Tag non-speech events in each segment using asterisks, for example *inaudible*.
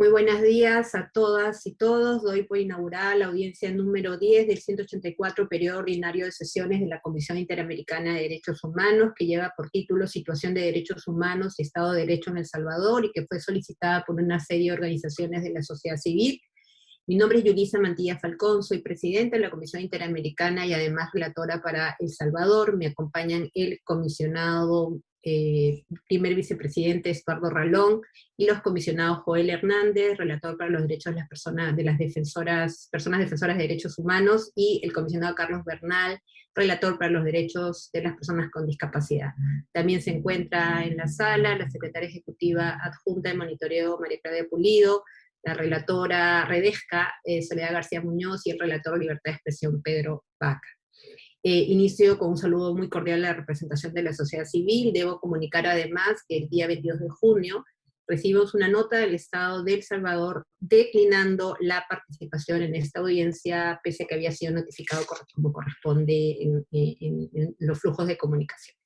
Muy buenos días a todas y todos. Doy por inaugurada la audiencia número 10 del 184 periodo ordinario de sesiones de la Comisión Interamericana de Derechos Humanos, que lleva por título Situación de Derechos Humanos y Estado de Derecho en El Salvador, y que fue solicitada por una serie de organizaciones de la sociedad civil. Mi nombre es Yulisa Mantilla Falcón, soy presidenta de la Comisión Interamericana y además relatora para El Salvador. Me acompañan el comisionado eh, primer vicepresidente Eduardo Ralón, y los comisionados Joel Hernández, relator para los derechos de las personas, de las defensoras, personas defensoras de derechos humanos, y el comisionado Carlos Bernal, relator para los derechos de las personas con discapacidad. También se encuentra en la sala la secretaria ejecutiva adjunta de monitoreo María Claudia Pulido, la relatora Redesca, eh, Soledad García Muñoz, y el relator Libertad de Expresión Pedro Vaca. Eh, inicio con un saludo muy cordial a la representación de la sociedad civil. Debo comunicar además que el día 22 de junio recibimos una nota del Estado de El Salvador declinando la participación en esta audiencia, pese a que había sido notificado como corresponde en, los flujos de comunicación.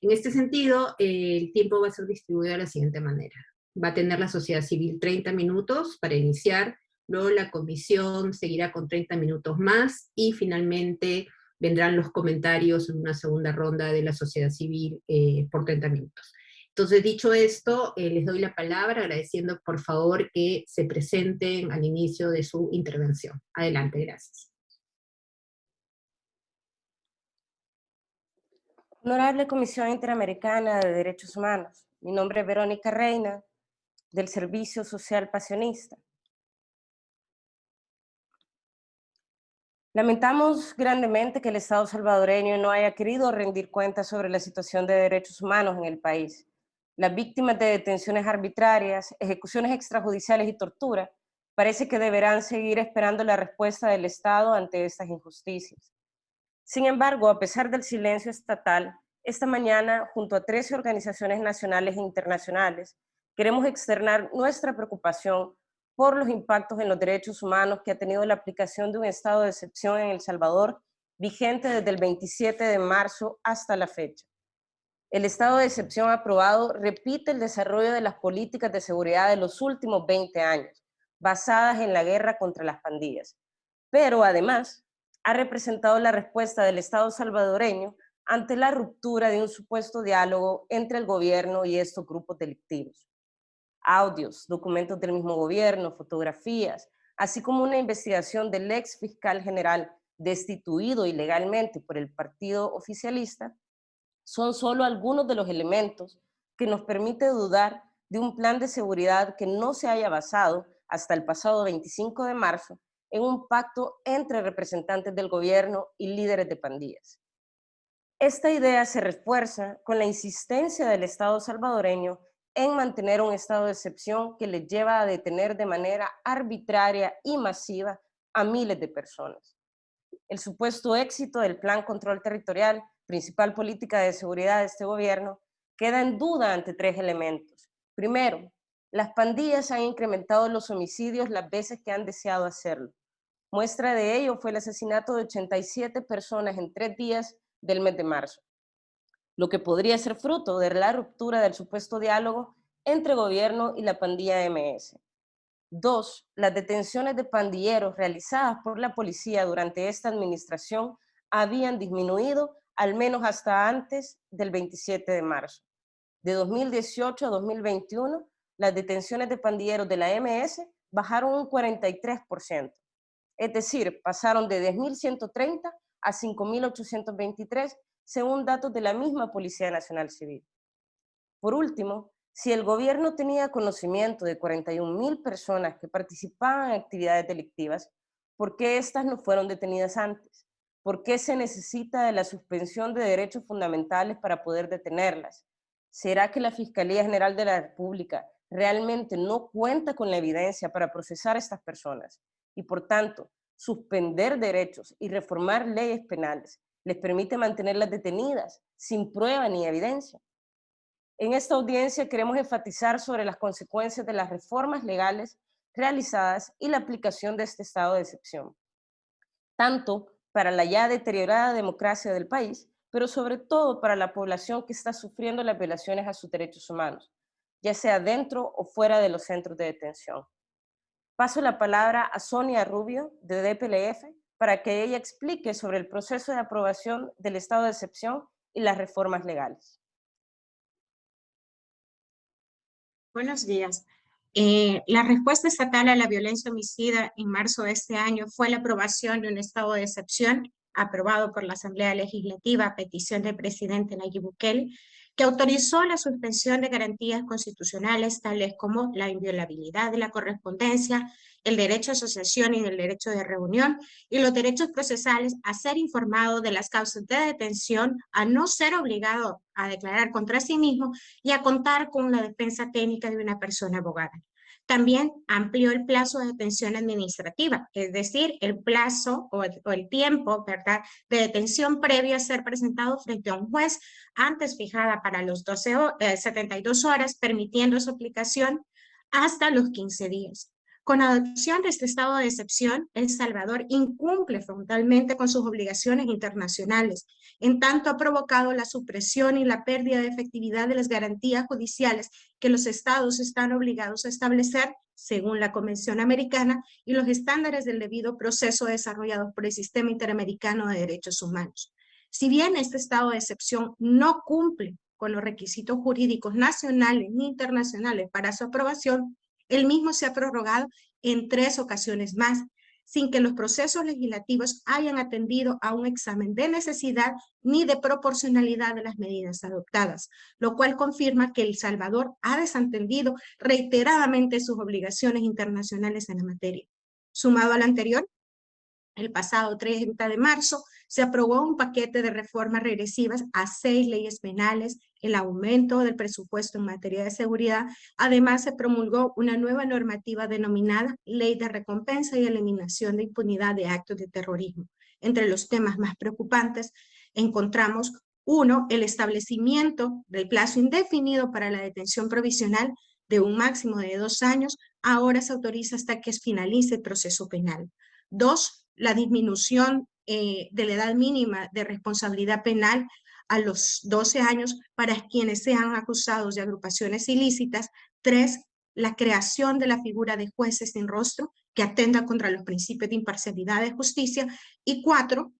En este sentido, el tiempo va a ser distribuido de la siguiente manera. Va a tener la sociedad civil 30 minutos para iniciar, luego la comisión seguirá con 30 minutos más, y finalmente vendrán los comentarios en una segunda ronda de la sociedad civil eh, por 30 minutos. Entonces, dicho esto, eh, les doy la palabra agradeciendo por favor que se presenten al inicio de su intervención. Adelante, gracias. Honorable Comisión Interamericana de Derechos Humanos, mi nombre es Verónica Reina, del Servicio Social Pasionista. Lamentamos grandemente que el Estado salvadoreño no haya querido rendir cuentas sobre la situación de derechos humanos en el país. Las víctimas de detenciones arbitrarias, ejecuciones extrajudiciales y tortura parece que deberán seguir esperando la respuesta del Estado ante estas injusticias. Sin embargo, a pesar del silencio estatal, esta mañana, junto a 13 organizaciones nacionales e internacionales, queremos externar nuestra preocupación por los impactos en los derechos humanos que ha tenido la aplicación de un estado de excepción en El Salvador, vigente desde el 27 de marzo hasta la fecha. El estado de excepción aprobado repite el desarrollo de las políticas de seguridad de los últimos 20 años, basadas en la guerra contra las pandillas. Pero además, ha representado la respuesta del Estado salvadoreño ante la ruptura de un supuesto diálogo entre el gobierno y estos grupos delictivos audios, documentos del mismo gobierno, fotografías, así como una investigación del ex fiscal general destituido ilegalmente por el partido oficialista, son solo algunos de los elementos que nos permite dudar de un plan de seguridad que no se haya basado hasta el pasado 25 de marzo en un pacto entre representantes del gobierno y líderes de pandillas. Esta idea se refuerza con la insistencia del Estado salvadoreño en mantener un estado de excepción que le lleva a detener de manera arbitraria y masiva a miles de personas. El supuesto éxito del Plan Control Territorial, principal política de seguridad de este gobierno, queda en duda ante tres elementos. Primero, las pandillas han incrementado los homicidios las veces que han deseado hacerlo. Muestra de ello fue el asesinato de 87 personas en tres días del mes de marzo lo que podría ser fruto de la ruptura del supuesto diálogo entre gobierno y la pandilla MS. Dos, las detenciones de pandilleros realizadas por la policía durante esta administración habían disminuido al menos hasta antes del 27 de marzo. De 2018 a 2021, las detenciones de pandilleros de la MS bajaron un 43%, es decir, pasaron de 10.130 a 5.823 según datos de la misma Policía Nacional Civil. Por último, si el gobierno tenía conocimiento de 41.000 personas que participaban en actividades delictivas, ¿por qué estas no fueron detenidas antes? ¿Por qué se necesita de la suspensión de derechos fundamentales para poder detenerlas? ¿Será que la Fiscalía General de la República realmente no cuenta con la evidencia para procesar a estas personas? Y por tanto, suspender derechos y reformar leyes penales les permite mantenerlas detenidas, sin prueba ni evidencia. En esta audiencia queremos enfatizar sobre las consecuencias de las reformas legales realizadas y la aplicación de este estado de excepción, tanto para la ya deteriorada democracia del país, pero sobre todo para la población que está sufriendo las violaciones a sus derechos humanos, ya sea dentro o fuera de los centros de detención. Paso la palabra a Sonia Rubio, de DPLF, para que ella explique sobre el proceso de aprobación del estado de excepción y las reformas legales. Buenos días. Eh, la respuesta estatal a la violencia homicida en marzo de este año fue la aprobación de un estado de excepción aprobado por la Asamblea Legislativa a petición del presidente Nayib Bukele, que autorizó la suspensión de garantías constitucionales tales como la inviolabilidad de la correspondencia, el derecho a asociación y el derecho de reunión, y los derechos procesales a ser informado de las causas de detención, a no ser obligado a declarar contra sí mismo y a contar con la defensa técnica de una persona abogada. También amplió el plazo de detención administrativa, es decir, el plazo o el, tiempo ¿verdad? de detención previo a ser presentado frente a un juez, antes fijada para los 12 72 eh, horas, permitiendo su aplicación hasta los 15 días. Con adopción de este estado de excepción, El Salvador incumple frontalmente con sus obligaciones internacionales, en tanto ha provocado la supresión y la pérdida de efectividad de las garantías judiciales que los estados están obligados a establecer según la Convención Americana y los estándares del debido proceso desarrollados por el Sistema Interamericano de Derechos Humanos. Si bien este estado de excepción no cumple con los requisitos jurídicos nacionales ni internacionales para su aprobación, el mismo se ha prorrogado en tres ocasiones más, sin que los procesos legislativos hayan atendido a un examen de necesidad ni de proporcionalidad de las medidas adoptadas, lo cual confirma que El Salvador ha desatendido reiteradamente sus obligaciones internacionales en la materia. Sumado al anterior, el pasado 30 de marzo se aprobó un paquete de reformas regresivas a seis leyes penales, el aumento del presupuesto en materia de seguridad. Además, se promulgó una nueva normativa denominada Ley de Recompensa y Eliminación de Impunidad de Actos de Terrorismo. Entre los temas más preocupantes encontramos uno, el establecimiento del plazo indefinido para la detención provisional de un máximo de dos años, ahora se autoriza hasta que finalice el proceso penal. Dos, la disminución eh, de la edad mínima de responsabilidad penal a los 12 años para quienes sean acusados de agrupaciones ilícitas. Tres, la creación de la figura de jueces sin rostro que atenda contra los principios de imparcialidad de justicia. Y cuatro,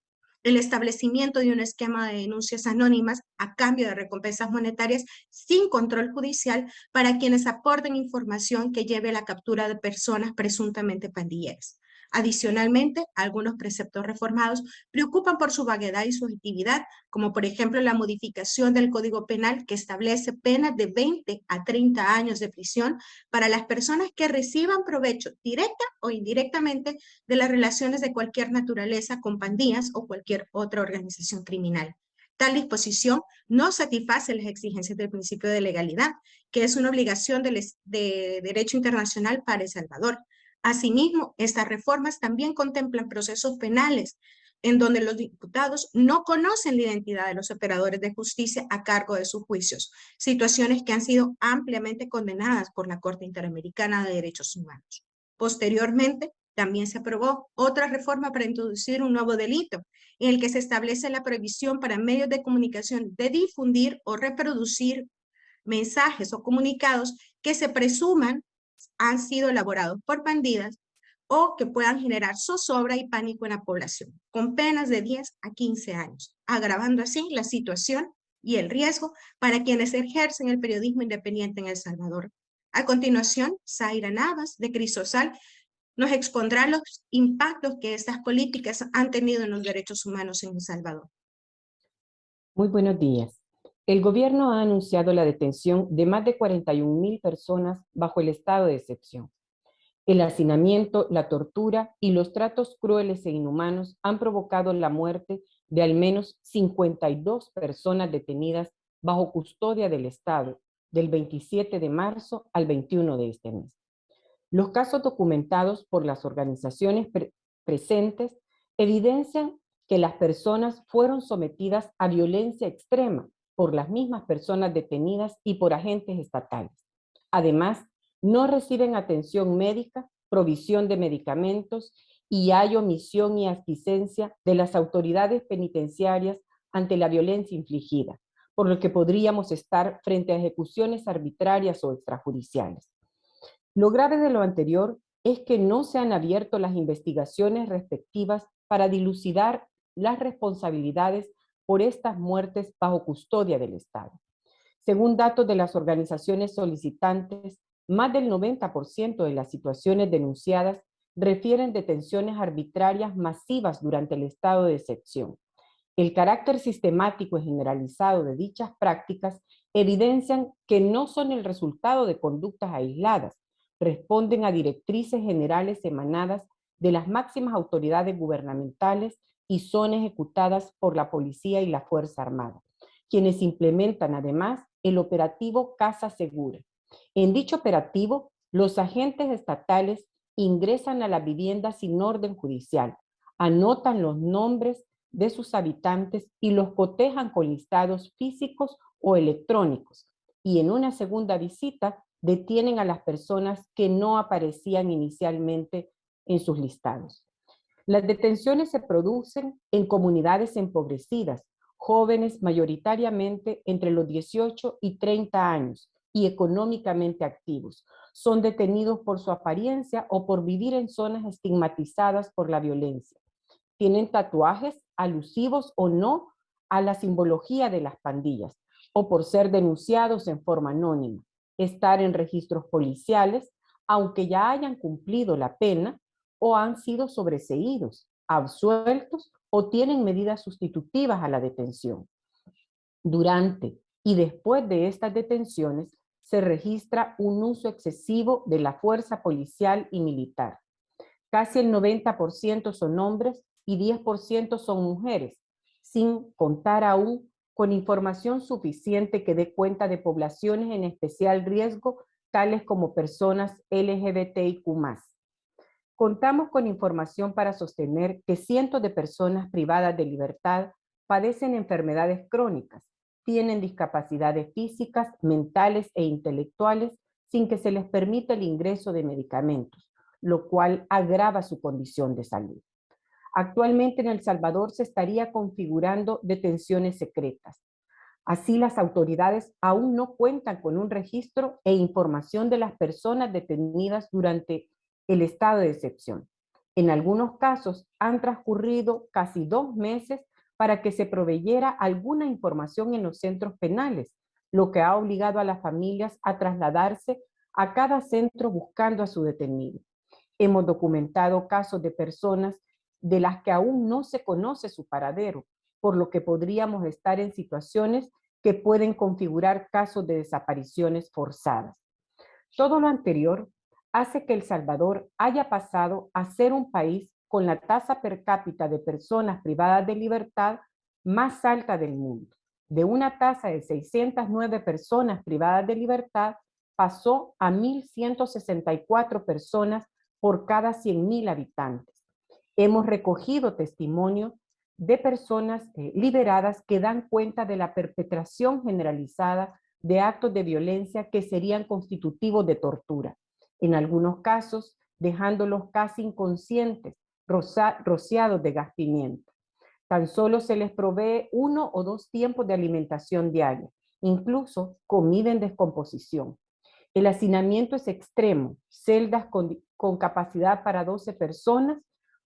el establecimiento de un esquema de denuncias anónimas a cambio de recompensas monetarias sin control judicial para quienes aporten información que lleve a la captura de personas presuntamente pandilleras. Adicionalmente, algunos preceptos reformados preocupan por su vaguedad y subjetividad, como por ejemplo la modificación del Código Penal que establece penas de 20 a 30 años de prisión para las personas que reciban provecho directa o indirectamente de las relaciones de cualquier naturaleza con pandillas o cualquier otra organización criminal. Tal disposición no satisface las exigencias del principio de legalidad, que es una obligación de, de derecho internacional para El Salvador. Asimismo, estas reformas también contemplan procesos penales en donde los diputados no conocen la identidad de los operadores de justicia a cargo de sus juicios, situaciones que han sido ampliamente condenadas por la Corte Interamericana de Derechos Humanos. Posteriormente, también se aprobó otra reforma para introducir un nuevo delito, en el que se establece la prohibición para medios de comunicación de difundir o reproducir mensajes o comunicados que se presuman han sido elaborados por bandidas o que puedan generar zozobra y pánico en la población, con penas de 10 a 15 años, agravando así la situación y el riesgo para quienes ejercen el periodismo independiente en El Salvador. A continuación, Zaira Navas, de Crisosal, nos expondrá los impactos que estas políticas han tenido en los derechos humanos en El Salvador. Muy buenos días. El gobierno ha anunciado la detención de más de 41 mil personas bajo el estado de excepción. El hacinamiento, la tortura y los tratos crueles e inhumanos han provocado la muerte de al menos 52 personas detenidas bajo custodia del Estado del 27 de marzo al 21 de este mes. Los casos documentados por las organizaciones presentes evidencian que las personas fueron sometidas a violencia extrema por las mismas personas detenidas y por agentes estatales. Además, no reciben atención médica, provisión de medicamentos y hay omisión y asquicencia de las autoridades penitenciarias ante la violencia infligida, por lo que podríamos estar frente a ejecuciones arbitrarias o extrajudiciales. Lo grave de lo anterior es que no se han abierto las investigaciones respectivas para dilucidar las responsabilidades por estas muertes bajo custodia del Estado. Según datos de las organizaciones solicitantes, más del 90% de las situaciones denunciadas refieren detenciones arbitrarias masivas durante el estado de excepción. El carácter sistemático y generalizado de dichas prácticas evidencian que no son el resultado de conductas aisladas, responden a directrices generales emanadas de las máximas autoridades gubernamentales y son ejecutadas por la policía y la Fuerza Armada, quienes implementan además el operativo Casa Segura. En dicho operativo, los agentes estatales ingresan a la vivienda sin orden judicial, anotan los nombres de sus habitantes y los cotejan con listados físicos o electrónicos, y en una segunda visita detienen a las personas que no aparecían inicialmente en sus listados. Las detenciones se producen en comunidades empobrecidas, jóvenes mayoritariamente entre los 18 y 30 años y económicamente activos. Son detenidos por su apariencia o por vivir en zonas estigmatizadas por la violencia. Tienen tatuajes alusivos o no a la simbología de las pandillas o por ser denunciados en forma anónima, estar en registros policiales, aunque ya hayan cumplido la pena o han sido sobreseídos, absueltos o tienen medidas sustitutivas a la detención. Durante y después de estas detenciones se registra un uso excesivo de la fuerza policial y militar. Casi el 90% son hombres y 10% son mujeres, sin contar aún con información suficiente que dé cuenta de poblaciones en especial riesgo, tales como personas LGBTIQ+. Contamos con información para sostener que cientos de personas privadas de libertad padecen enfermedades crónicas, tienen discapacidades físicas, mentales e intelectuales sin que se les permita el ingreso de medicamentos, lo cual agrava su condición de salud. Actualmente en El Salvador se estaría configurando detenciones secretas. Así las autoridades aún no cuentan con un registro e información de las personas detenidas durante el estado de excepción. En algunos casos han transcurrido casi dos meses para que se proveyera alguna información en los centros penales, lo que ha obligado a las familias a trasladarse a cada centro buscando a su detenido. Hemos documentado casos de personas de las que aún no se conoce su paradero, por lo que podríamos estar en situaciones que pueden configurar casos de desapariciones forzadas. Todo lo anterior hace que El Salvador haya pasado a ser un país con la tasa per cápita de personas privadas de libertad más alta del mundo. De una tasa de 609 personas privadas de libertad, pasó a 1.164 personas por cada 100.000 habitantes. Hemos recogido testimonio de personas eh, liberadas que dan cuenta de la perpetración generalizada de actos de violencia que serían constitutivos de tortura en algunos casos dejándolos casi inconscientes, rociados de gas pimienta. Tan solo se les provee uno o dos tiempos de alimentación diaria, incluso comida en descomposición. El hacinamiento es extremo, celdas con, capacidad para 12 personas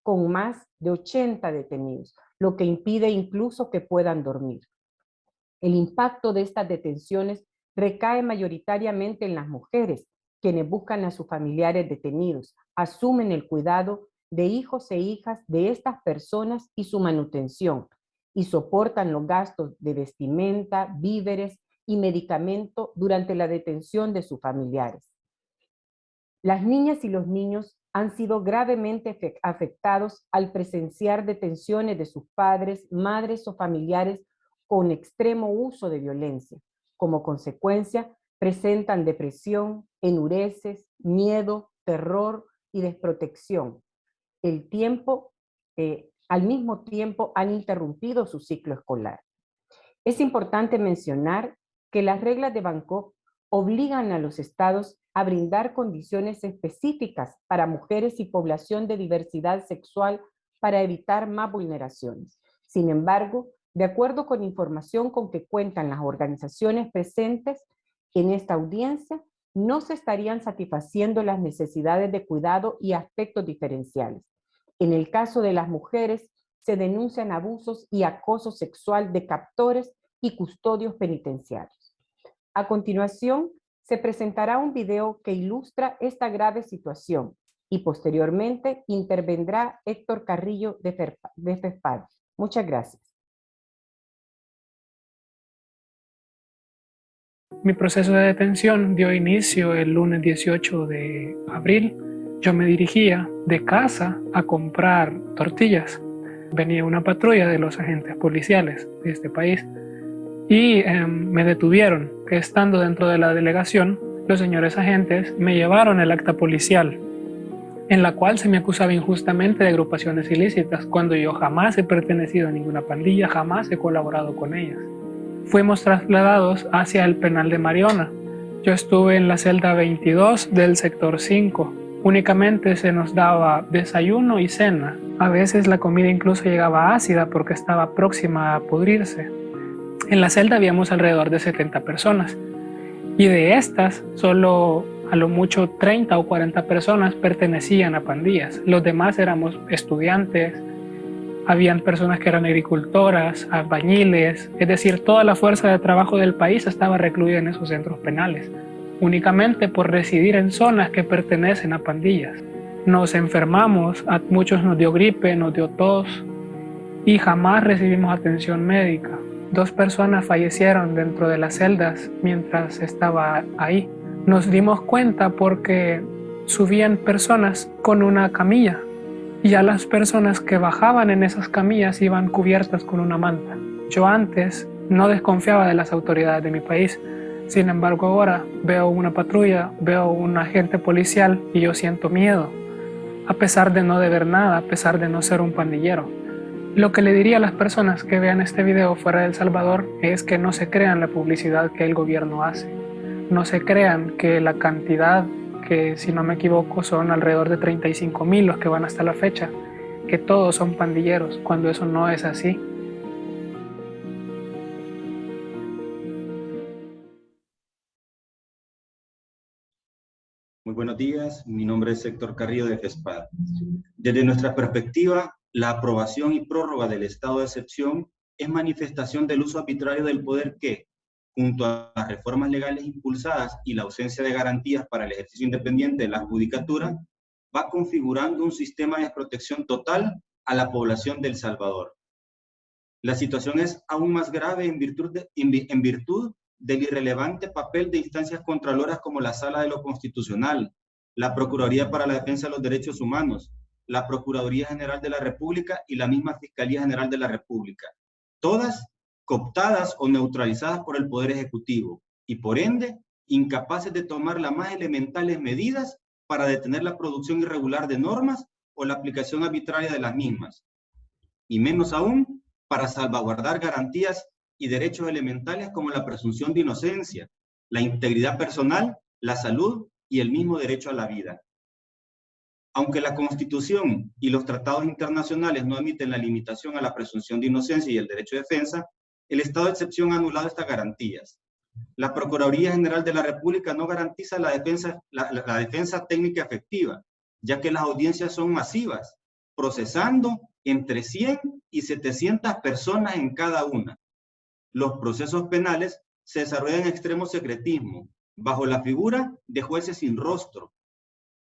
con más de 80 detenidos, lo que impide incluso que puedan dormir. El impacto de estas detenciones recae mayoritariamente en las mujeres, quienes buscan a sus familiares detenidos, asumen el cuidado de hijos e hijas de estas personas y su manutención, y soportan los gastos de vestimenta, víveres y medicamento durante la detención de sus familiares. Las niñas y los niños han sido gravemente afectados al presenciar detenciones de sus padres, madres o familiares con extremo uso de violencia. Como consecuencia, presentan depresión, enureces, miedo, terror y desprotección. El tiempo, eh, al mismo tiempo han interrumpido su ciclo escolar. Es importante mencionar que las reglas de Bangkok obligan a los estados a brindar condiciones específicas para mujeres y población de diversidad sexual para evitar más vulneraciones. Sin embargo, de acuerdo con información con que cuentan las organizaciones presentes, en esta audiencia, no se estarían satisfaciendo las necesidades de cuidado y aspectos diferenciales. En el caso de las mujeres, se denuncian abusos y acoso sexual de captores y custodios penitenciarios. A continuación, se presentará un video que ilustra esta grave situación y posteriormente intervendrá Héctor Carrillo de, FESPAD. Muchas gracias. Mi proceso de detención dio inicio el lunes 18 de abril. Yo me dirigía de casa a comprar tortillas. Venía una patrulla de los agentes policiales de este país y em, me detuvieron. Estando dentro de la delegación, los señores agentes me llevaron el acta policial en la cual se me acusaba injustamente de agrupaciones ilícitas, cuando yo jamás he pertenecido a ninguna pandilla, jamás he colaborado con ellas. Fuimos trasladados hacia el penal de Mariona. Yo estuve en la celda 22 del sector 5. Únicamente se nos daba desayuno y cena. A veces la comida incluso llegaba ácida porque estaba próxima a pudrirse. En la celda habíamos alrededor de 70 personas y de estas solo a lo mucho 30 o 40 personas pertenecían a pandillas. Los demás éramos estudiantes, habían personas que eran agricultoras, albañiles, es decir, toda la fuerza de trabajo del país estaba recluida en esos centros penales, únicamente por residir en zonas que pertenecen a pandillas. Nos enfermamos, a muchos nos dio gripe, nos dio tos y jamás recibimos atención médica. Dos personas fallecieron dentro de las celdas mientras estaba ahí nos dimos cuenta porque subían personas con una camilla y a las personas que bajaban en esas camillas iban cubiertas con una manta. Yo antes no desconfiaba de las autoridades de mi país, sin embargo ahora veo una patrulla, veo un agente policial y yo siento miedo, a pesar de no deber nada, a pesar de no ser un pandillero. Lo que le diría a las personas que vean este video fuera de El Salvador es que no se crean la publicidad que el gobierno hace no se crean que la cantidad, que si no me equivoco son alrededor de 35 mil los que van hasta la fecha, que todos son pandilleros, cuando eso no es así. Muy buenos días, mi nombre es Héctor Carrillo de FESPAD. Desde nuestra perspectiva, la aprobación y prórroga del estado de excepción es manifestación del uso arbitrario del poder que, junto a las reformas legales impulsadas y la ausencia de garantías para el ejercicio independiente de la judicatura, va configurando un sistema de protección total a la población del Salvador. La situación es aún más grave en virtud, del irrelevante papel de instancias contraloras como la Sala de lo Constitucional, la Procuraduría para la Defensa de los Derechos Humanos, la Procuraduría General de la República y la misma Fiscalía General de la República. Todas cooptadas o neutralizadas por el Poder Ejecutivo y por ende incapaces de tomar las más elementales medidas para detener la producción irregular de normas o la aplicación arbitraria de las mismas. Y menos aún para salvaguardar garantías y derechos elementales como la presunción de inocencia, la integridad personal, la salud y el mismo derecho a la vida. Aunque la Constitución y los tratados internacionales no admiten la limitación a la presunción de inocencia y el derecho de defensa, el estado de excepción ha anulado estas garantías. La Procuraduría General de la República no garantiza la defensa, técnica efectiva, ya que las audiencias son masivas, procesando entre 100 y 700 personas en cada una. Los procesos penales se desarrollan en extremo secretismo, bajo la figura de jueces sin rostro.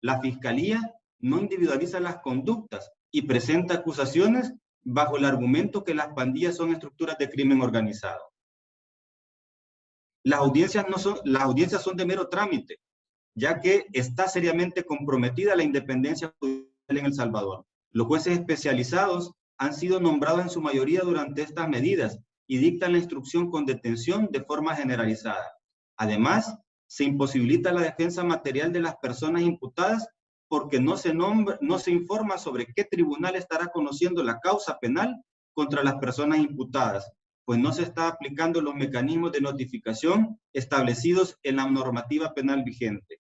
La Fiscalía no individualiza las conductas y presenta acusaciones bajo el argumento que las pandillas son estructuras de crimen organizado. Las audiencias, no son, las audiencias son de mero trámite, ya que está seriamente comprometida la independencia judicial en El Salvador. Los jueces especializados han sido nombrados en su mayoría durante estas medidas y dictan la instrucción con detención de forma generalizada. Además, se imposibilita la defensa material de las personas imputadas porque no se, informa sobre qué tribunal estará conociendo la causa penal contra las personas imputadas, pues no se está aplicando los mecanismos de notificación establecidos en la normativa penal vigente.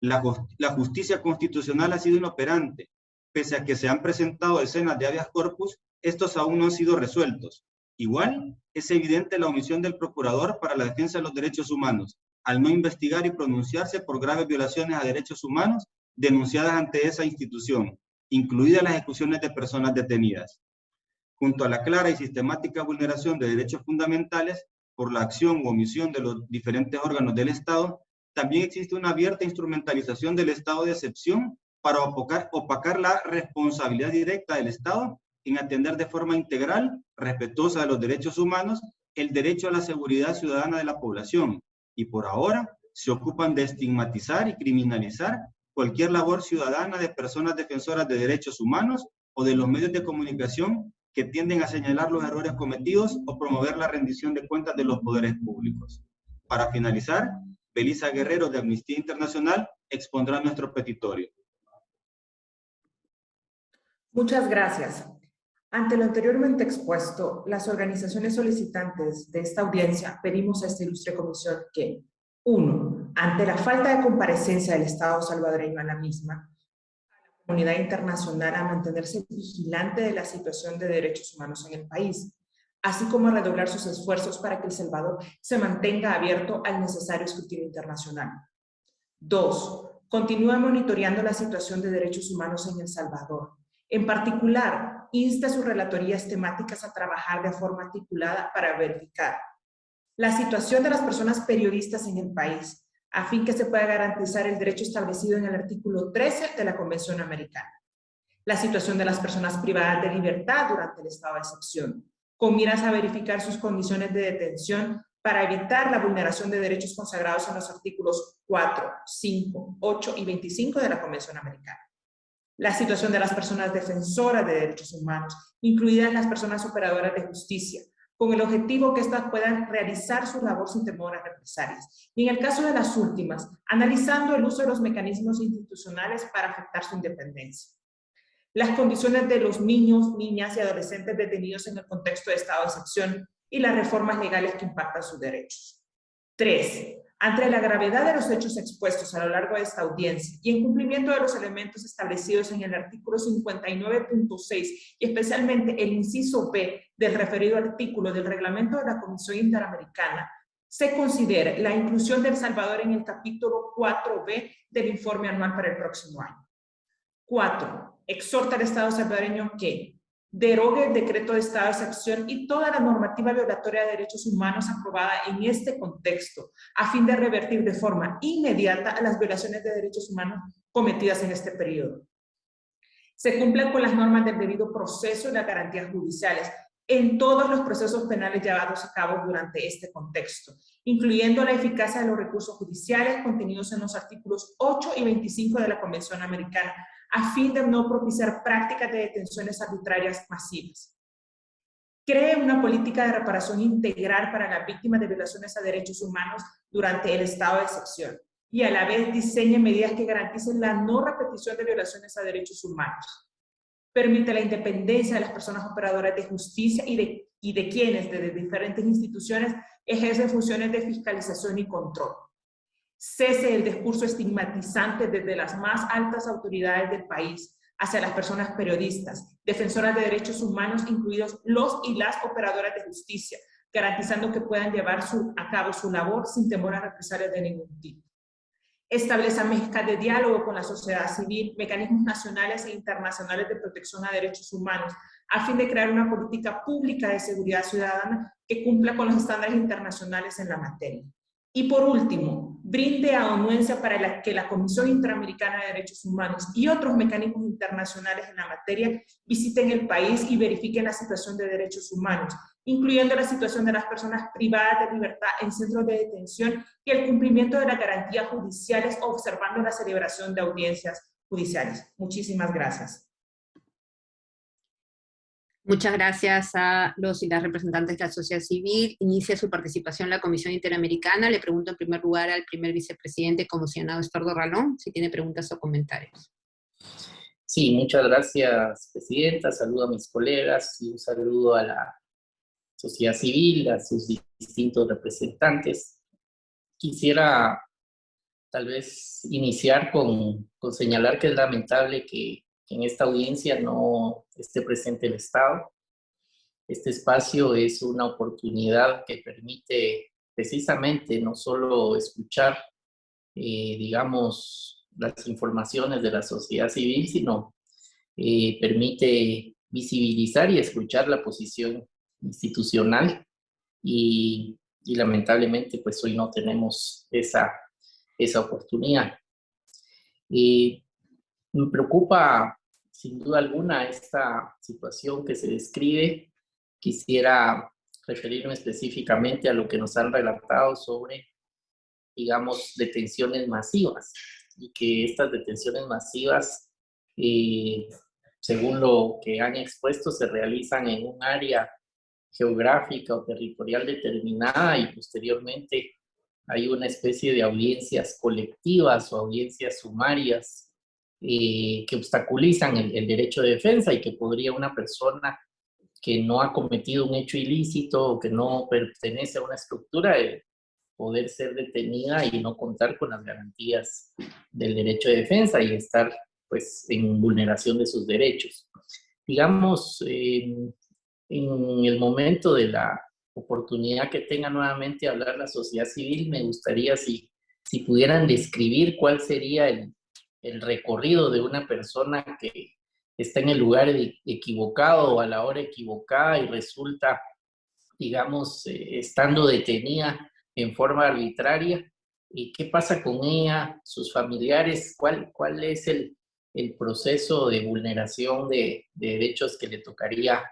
La, la justicia constitucional ha sido inoperante, pese a que se han presentado decenas de habeas corpus, estos aún no han sido resueltos. Igual, es evidente la omisión del procurador para la defensa de los derechos humanos, al no investigar y pronunciarse por graves violaciones a derechos humanos denunciadas ante esa institución, incluidas las ejecuciones de personas detenidas. Junto a la clara y sistemática vulneración de derechos fundamentales por la acción o omisión de los diferentes órganos del Estado, también existe una abierta instrumentalización del estado de excepción para opacar, opacar la responsabilidad directa del Estado en atender de forma integral, respetuosa de los derechos humanos, el derecho a la seguridad ciudadana de la población. Y por ahora se ocupan de estigmatizar y criminalizar cualquier labor ciudadana de personas defensoras de derechos humanos o de los medios de comunicación que tienden a señalar los errores cometidos o promover la rendición de cuentas de los poderes públicos. Para finalizar, Belisa Guerrero de Amnistía Internacional expondrá nuestro petitorio. Muchas gracias. Ante lo anteriormente expuesto, las organizaciones solicitantes de esta audiencia pedimos a esta ilustre comisión que, uno, ante la falta de comparecencia del Estado salvadoreño a la misma, la comunidad internacional a mantenerse vigilante de la situación de derechos humanos en el país, así como a redoblar sus esfuerzos para que El Salvador se mantenga abierto al necesario escrutinio internacional. Dos, continúa monitoreando la situación de derechos humanos en El Salvador. En particular, insta a sus relatorías temáticas a trabajar de forma articulada para verificar la situación de las personas periodistas en el país, a fin que se pueda garantizar el derecho establecido en el artículo 13 de la Convención Americana. La situación de las personas privadas de libertad durante el estado de excepción, con miras a verificar sus condiciones de detención para evitar la vulneración de derechos consagrados en los artículos 4, 5, 8 y 25 de la Convención Americana. La situación de las personas defensoras de derechos humanos, incluidas las personas operadoras de justicia, con el objetivo que éstas puedan realizar su labor sin temor a represalias. Y en el caso de las últimas, analizando el uso de los mecanismos institucionales para afectar su independencia las condiciones de los niños, niñas y adolescentes detenidos en el contexto de estado de excepción y las reformas legales que impactan sus derechos. Tres, ante la gravedad de los hechos expuestos a lo largo de esta audiencia y en cumplimiento de los elementos establecidos en el artículo 59.6 y especialmente el inciso B del referido artículo del reglamento de la Comisión Interamericana, se considera la inclusión de El Salvador en el capítulo 4B del informe anual para el próximo año. Cuatro, exhorta al Estado salvadoreño que derogue el decreto de estado de excepción y toda la normativa violatoria de derechos humanos aprobada en este contexto, a fin de revertir de forma inmediata las violaciones de derechos humanos cometidas en este periodo. Se cumplan con las normas del debido proceso y las garantías judiciales en todos los procesos penales llevados a cabo durante este contexto, incluyendo la eficacia de los recursos judiciales contenidos en los artículos 8 y 25 de la Convención Americana, a fin de no propiciar prácticas de detenciones arbitrarias masivas. Cree una política de reparación integral para las víctimas de violaciones a derechos humanos durante el estado de excepción y a la vez diseñe medidas que garanticen la no repetición de violaciones a derechos humanos. Permite la independencia de las personas operadoras de justicia y de, y de quienes desde diferentes instituciones ejercen funciones de fiscalización y control cese el discurso estigmatizante desde las más altas autoridades del país hacia las personas periodistas, defensoras de derechos humanos, incluidos los y las operadoras de justicia, garantizando que puedan llevar a cabo su labor sin temor a represalias de ningún tipo. Establece mesas de diálogo con la sociedad civil, mecanismos nacionales e internacionales de protección a derechos humanos, a fin de crear una política pública de seguridad ciudadana que cumpla con los estándares internacionales en la materia. Y por último, brinde anuencia para que la Comisión Interamericana de Derechos Humanos y otros mecanismos internacionales en la materia visiten el país y verifiquen la situación de derechos humanos, incluyendo la situación de las personas privadas de libertad en centros de detención y el cumplimiento de las garantías judiciales observando la celebración de audiencias judiciales. Muchísimas gracias. Muchas gracias a los y las representantes de la sociedad civil. Inicia su participación la Comisión Interamericana. Le pregunto en primer lugar al primer vicepresidente comisionado Estordo Ralón, si tiene preguntas o comentarios. Sí, muchas gracias, Presidenta. Saludo a mis colegas y un saludo a la sociedad civil, a sus distintos representantes. Quisiera tal vez iniciar con, con señalar que es lamentable que en esta audiencia no esté presente el Estado. Este espacio es una oportunidad que permite precisamente no solo escuchar, eh, digamos, las informaciones de la sociedad civil, sino eh, permite visibilizar y escuchar la posición institucional y, lamentablemente pues hoy no tenemos esa, esa oportunidad. Y me preocupa sin duda alguna esta situación que se describe. Quisiera referirme específicamente a lo que nos han relatado sobre, digamos, detenciones masivas y que estas detenciones masivas, eh, según lo que han expuesto, se realizan en un área geográfica o territorial determinada y posteriormente hay una especie de audiencias colectivas o audiencias sumarias eh, que obstaculizan el, el, derecho de defensa y que podría una persona que no ha cometido un hecho ilícito o que no pertenece a una estructura de poder ser detenida y no contar con las garantías del derecho de defensa y estar pues en vulneración de sus derechos. Digamos, en el momento de la oportunidad que tenga nuevamente hablar la sociedad civil, me gustaría si, si pudieran describir cuál sería el, el recorrido de una persona que está en el lugar equivocado o a la hora equivocada y resulta, digamos, eh, estando detenida en forma arbitraria. ¿Y qué pasa con ella, sus familiares? ¿Cuál, cuál es el, el proceso de vulneración de, de, derechos que le tocaría,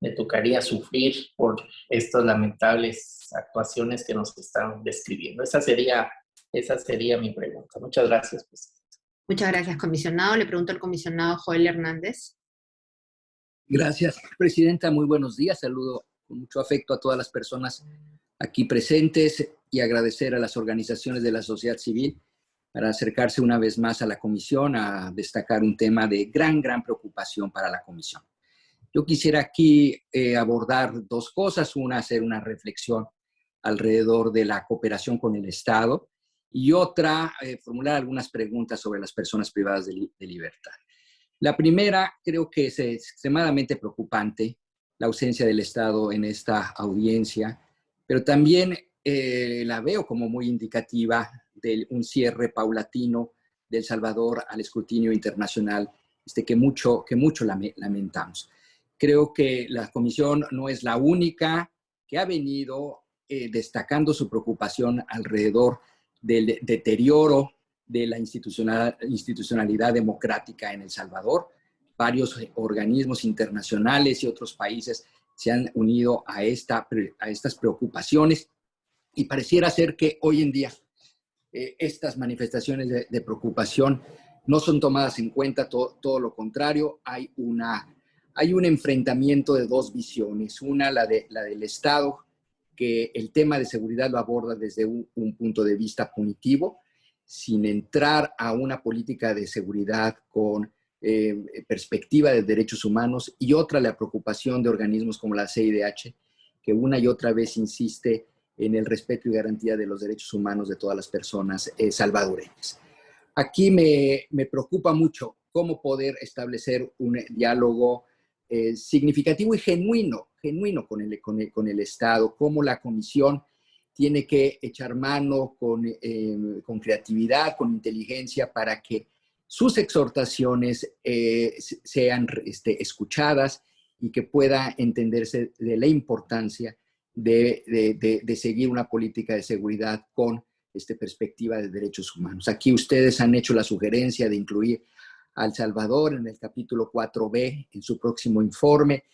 le tocaría sufrir por estas lamentables actuaciones que nos están describiendo? Esa sería, esa sería mi pregunta. Muchas gracias, presidente. Muchas gracias, comisionado. Le pregunto al comisionado Joel Hernández. Gracias, presidenta. Muy buenos días. Saludo con mucho afecto a todas las personas aquí presentes y agradecer a las organizaciones de la sociedad civil para acercarse una vez más a la comisión a destacar un tema de gran, gran preocupación para la comisión. Yo quisiera aquí eh, abordar dos cosas. Una, hacer una reflexión alrededor de la cooperación con el Estado y otra, eh, formular algunas preguntas sobre las personas privadas de, libertad. La primera, creo que es extremadamente preocupante la ausencia del Estado en esta audiencia, pero también eh, la veo como muy indicativa de un cierre paulatino del Salvador al escrutinio internacional, este, que, mucho, que mucho lamentamos. Creo que la Comisión no es la única que ha venido eh, destacando su preocupación alrededor del deterioro de la institucionalidad democrática en El Salvador. Varios organismos internacionales y otros países se han unido a, esta, a estas preocupaciones y pareciera ser que hoy en día eh, estas manifestaciones de, preocupación no son tomadas en cuenta, todo, lo contrario, hay, una, hay un enfrentamiento de dos visiones, una la, de, la del Estado que el tema de seguridad lo aborda desde un, punto de vista punitivo, sin entrar a una política de seguridad con eh, perspectiva de derechos humanos, y otra la preocupación de organismos como la CIDH, que una y otra vez insiste en el respeto y garantía de los derechos humanos de todas las personas eh, salvadoreñas. Aquí me, me preocupa mucho cómo poder establecer un diálogo eh, significativo y genuino, genuino con el, con, el, con el, Estado, cómo la Comisión tiene que echar mano con, eh, con creatividad, con inteligencia, para que sus exhortaciones eh, sean este, escuchadas y que pueda entenderse de la importancia de, de, de, seguir una política de seguridad con este, perspectiva de derechos humanos. Aquí ustedes han hecho la sugerencia de incluir al Salvador en el capítulo 4b en su próximo informe.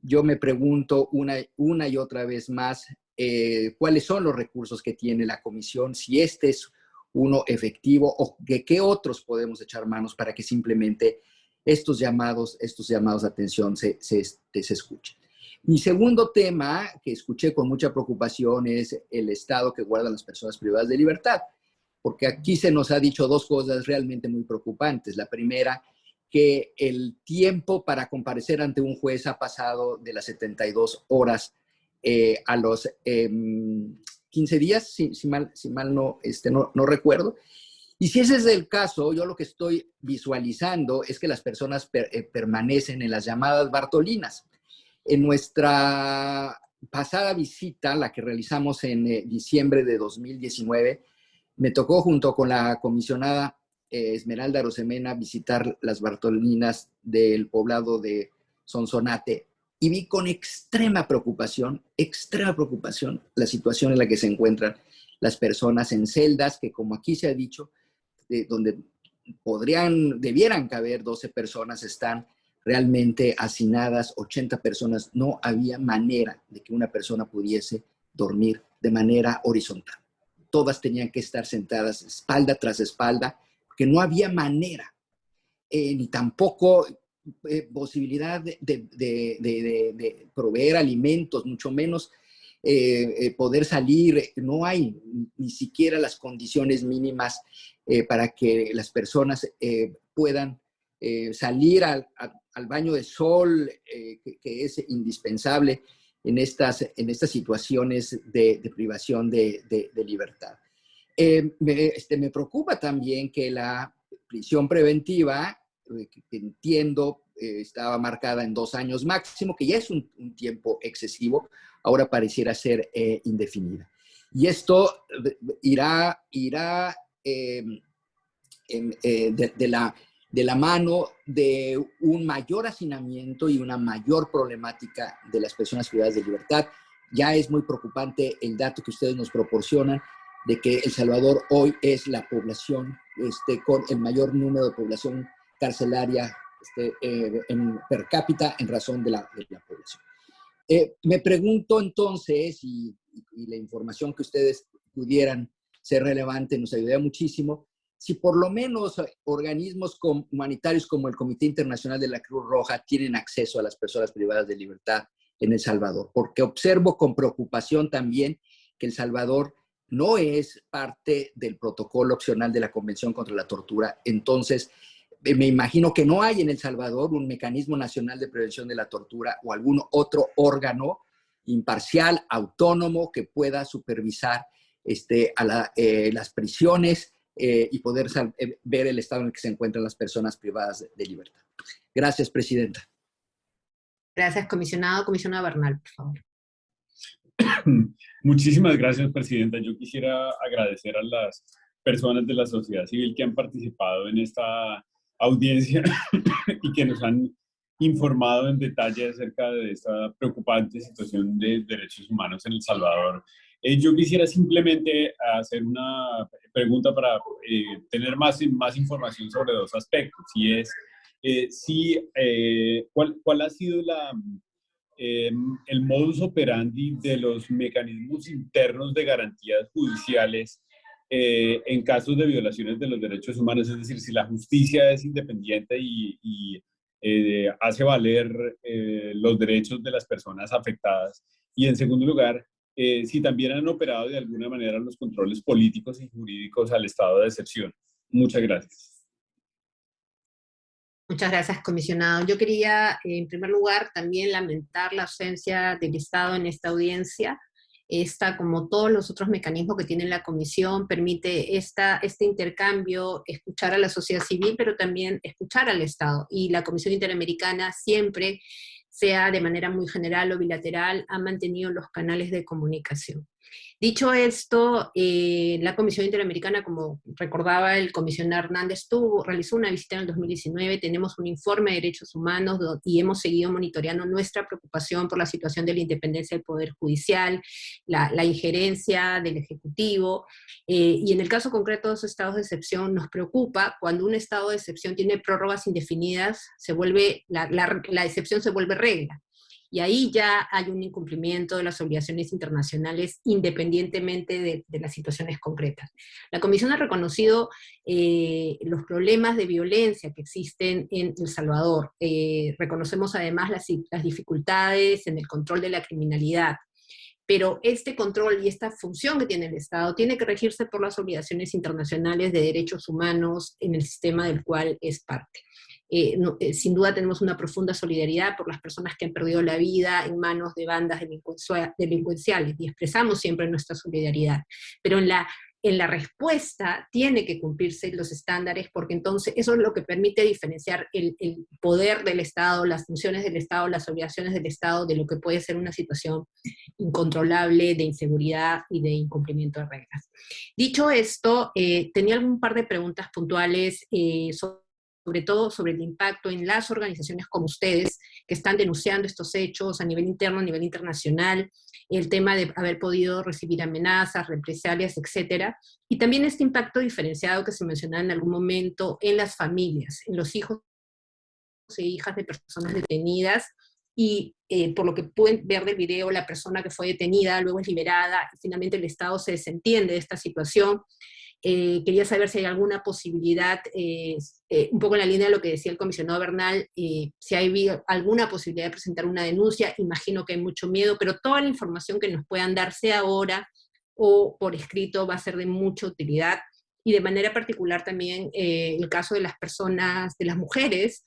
Yo me pregunto una, una y otra vez más eh, cuáles son los recursos que tiene la comisión, si este es uno efectivo o de qué otros podemos echar manos para que simplemente estos llamados, estos llamados de atención se, se, se escuchen. Mi segundo tema que escuché con mucha preocupación es el estado que guardan las personas privadas de libertad porque aquí se nos ha dicho dos cosas realmente muy preocupantes. La primera, que el tiempo para comparecer ante un juez ha pasado de las 72 horas eh, a los 15 em, días, si, mal, si mal no, este, no, no, recuerdo. Y si ese es el caso, yo lo que estoy visualizando es que las personas eh, permanecen en las llamadas Bartolinas. En nuestra pasada visita, la que realizamos en eh, diciembre de 2019, me tocó junto con la comisionada eh, Esmeralda Rosemena visitar las Bartolinas del poblado de Sonsonate y vi con extrema preocupación, extrema preocupación, la situación en la que se encuentran las personas en celdas que, como aquí se ha dicho, donde podrían, debieran caber 12 personas, están realmente hacinadas 80 personas. No había manera de que una persona pudiese dormir de manera horizontal. Todas tenían que estar sentadas espalda tras espalda, porque no había manera, eh, ni tampoco eh, posibilidad de, proveer alimentos, mucho menos eh, poder salir. No hay ni siquiera las condiciones mínimas para que las personas puedan salir al, baño de sol, que, es indispensable en estas, en estas situaciones de, privación de, libertad. Eh, me, este, me preocupa también que la prisión preventiva, eh, entiendo estaba marcada en dos años máximo, que ya es un, tiempo excesivo, ahora pareciera ser indefinida. Y esto irá, irá de, de, la de la mano de un mayor hacinamiento y una mayor problemática de las personas privadas de libertad. Ya es muy preocupante el dato que ustedes nos proporcionan de que El Salvador hoy es la población este, con el mayor número de población carcelaria este, eh, en, per cápita en razón de la, población. Eh, me pregunto entonces, y, y, la información que ustedes pudieran ser relevante nos ayudaría muchísimo, si por lo menos organismos humanitarios como el Comité Internacional de la Cruz Roja tienen acceso a las personas privadas de libertad en El Salvador, porque observo con preocupación también que El Salvador no es parte del protocolo opcional de la Convención contra la Tortura. Entonces, me imagino que no hay en El Salvador un mecanismo nacional de prevención de la tortura o algún otro órgano imparcial, autónomo, que pueda supervisar este, eh, las prisiones eh, y poder eh, ver el estado en el que se encuentran las personas privadas de, libertad. Gracias, Presidenta. Gracias, comisionado. Comisionado Bernal, por favor. *clears throat* Muchísimas gracias, Presidenta. Yo quisiera agradecer a las personas de la sociedad civil que han participado en esta audiencia *clears throat* y que nos han informado en detalle acerca de esta preocupante situación de derechos humanos en El Salvador eh, yo quisiera simplemente hacer una pregunta para eh, tener más, más información sobre dos aspectos, y es eh, si, ¿cuál, ¿cuál, ha sido la, em, el modus operandi de los mecanismos internos de garantías judiciales en casos de violaciones de los derechos humanos, es decir, si la justicia es independiente y, y hace valer los derechos de las personas afectadas. Y en segundo lugar, eh, si también han operado de alguna manera los controles políticos y jurídicos al estado de excepción. Muchas gracias. Muchas gracias, comisionado. Yo quería, en primer lugar, también lamentar la ausencia del Estado en esta audiencia. Esta, como todos los otros mecanismos que tiene la comisión, permite esta, este intercambio, escuchar a la sociedad civil, pero también escuchar al Estado. Y la Comisión Interamericana siempre sea de manera muy general o bilateral, ha mantenido los canales de comunicación. Dicho esto, eh, la Comisión Interamericana, como recordaba el comisionado Hernández, tuvo, realizó una visita en el 2019, tenemos un informe de derechos humanos y hemos seguido monitoreando nuestra preocupación por la situación de la independencia del Poder Judicial, la, injerencia del Ejecutivo, eh, y en el caso concreto de los estados de excepción nos preocupa cuando un estado de excepción tiene prórrogas indefinidas, se vuelve, la, la excepción se vuelve regla y ahí ya hay un incumplimiento de las obligaciones internacionales independientemente de, las situaciones concretas. La Comisión ha reconocido eh, los problemas de violencia que existen en El Salvador. Eh, reconocemos además las, las dificultades en el control de la criminalidad, pero este control y esta función que tiene el Estado tiene que regirse por las obligaciones internacionales de derechos humanos en el sistema del cual es parte. Eh, eh, sin duda tenemos una profunda solidaridad por las personas que han perdido la vida en manos de bandas delincuenciales y expresamos siempre nuestra solidaridad. Pero en la, en la respuesta tiene que cumplirse los estándares porque entonces eso es lo que permite diferenciar el, el, poder del Estado, las funciones del Estado, las obligaciones del Estado de lo que puede ser una situación incontrolable de inseguridad y de incumplimiento de reglas. Dicho esto, eh, tenía algún par de preguntas puntuales eh, sobre todo sobre el impacto en las organizaciones como ustedes, que están denunciando estos hechos a nivel interno, a nivel internacional, el tema de haber podido recibir amenazas, represalias, etcétera, y también este impacto diferenciado que se mencionaba en algún momento en las familias, en los hijos e hijas de personas detenidas, y eh, por lo que pueden ver del video, la persona que fue detenida luego es liberada, y finalmente el Estado se desentiende de esta situación. Eh, quería saber si hay alguna posibilidad, eh, un poco en la línea de lo que decía el comisionado Bernal, si hay alguna posibilidad de presentar una denuncia, imagino que hay mucho miedo, pero toda la información que nos puedan dar, sea ahora o por escrito, va a ser de mucha utilidad, y de manera particular también el caso de las personas, de las mujeres,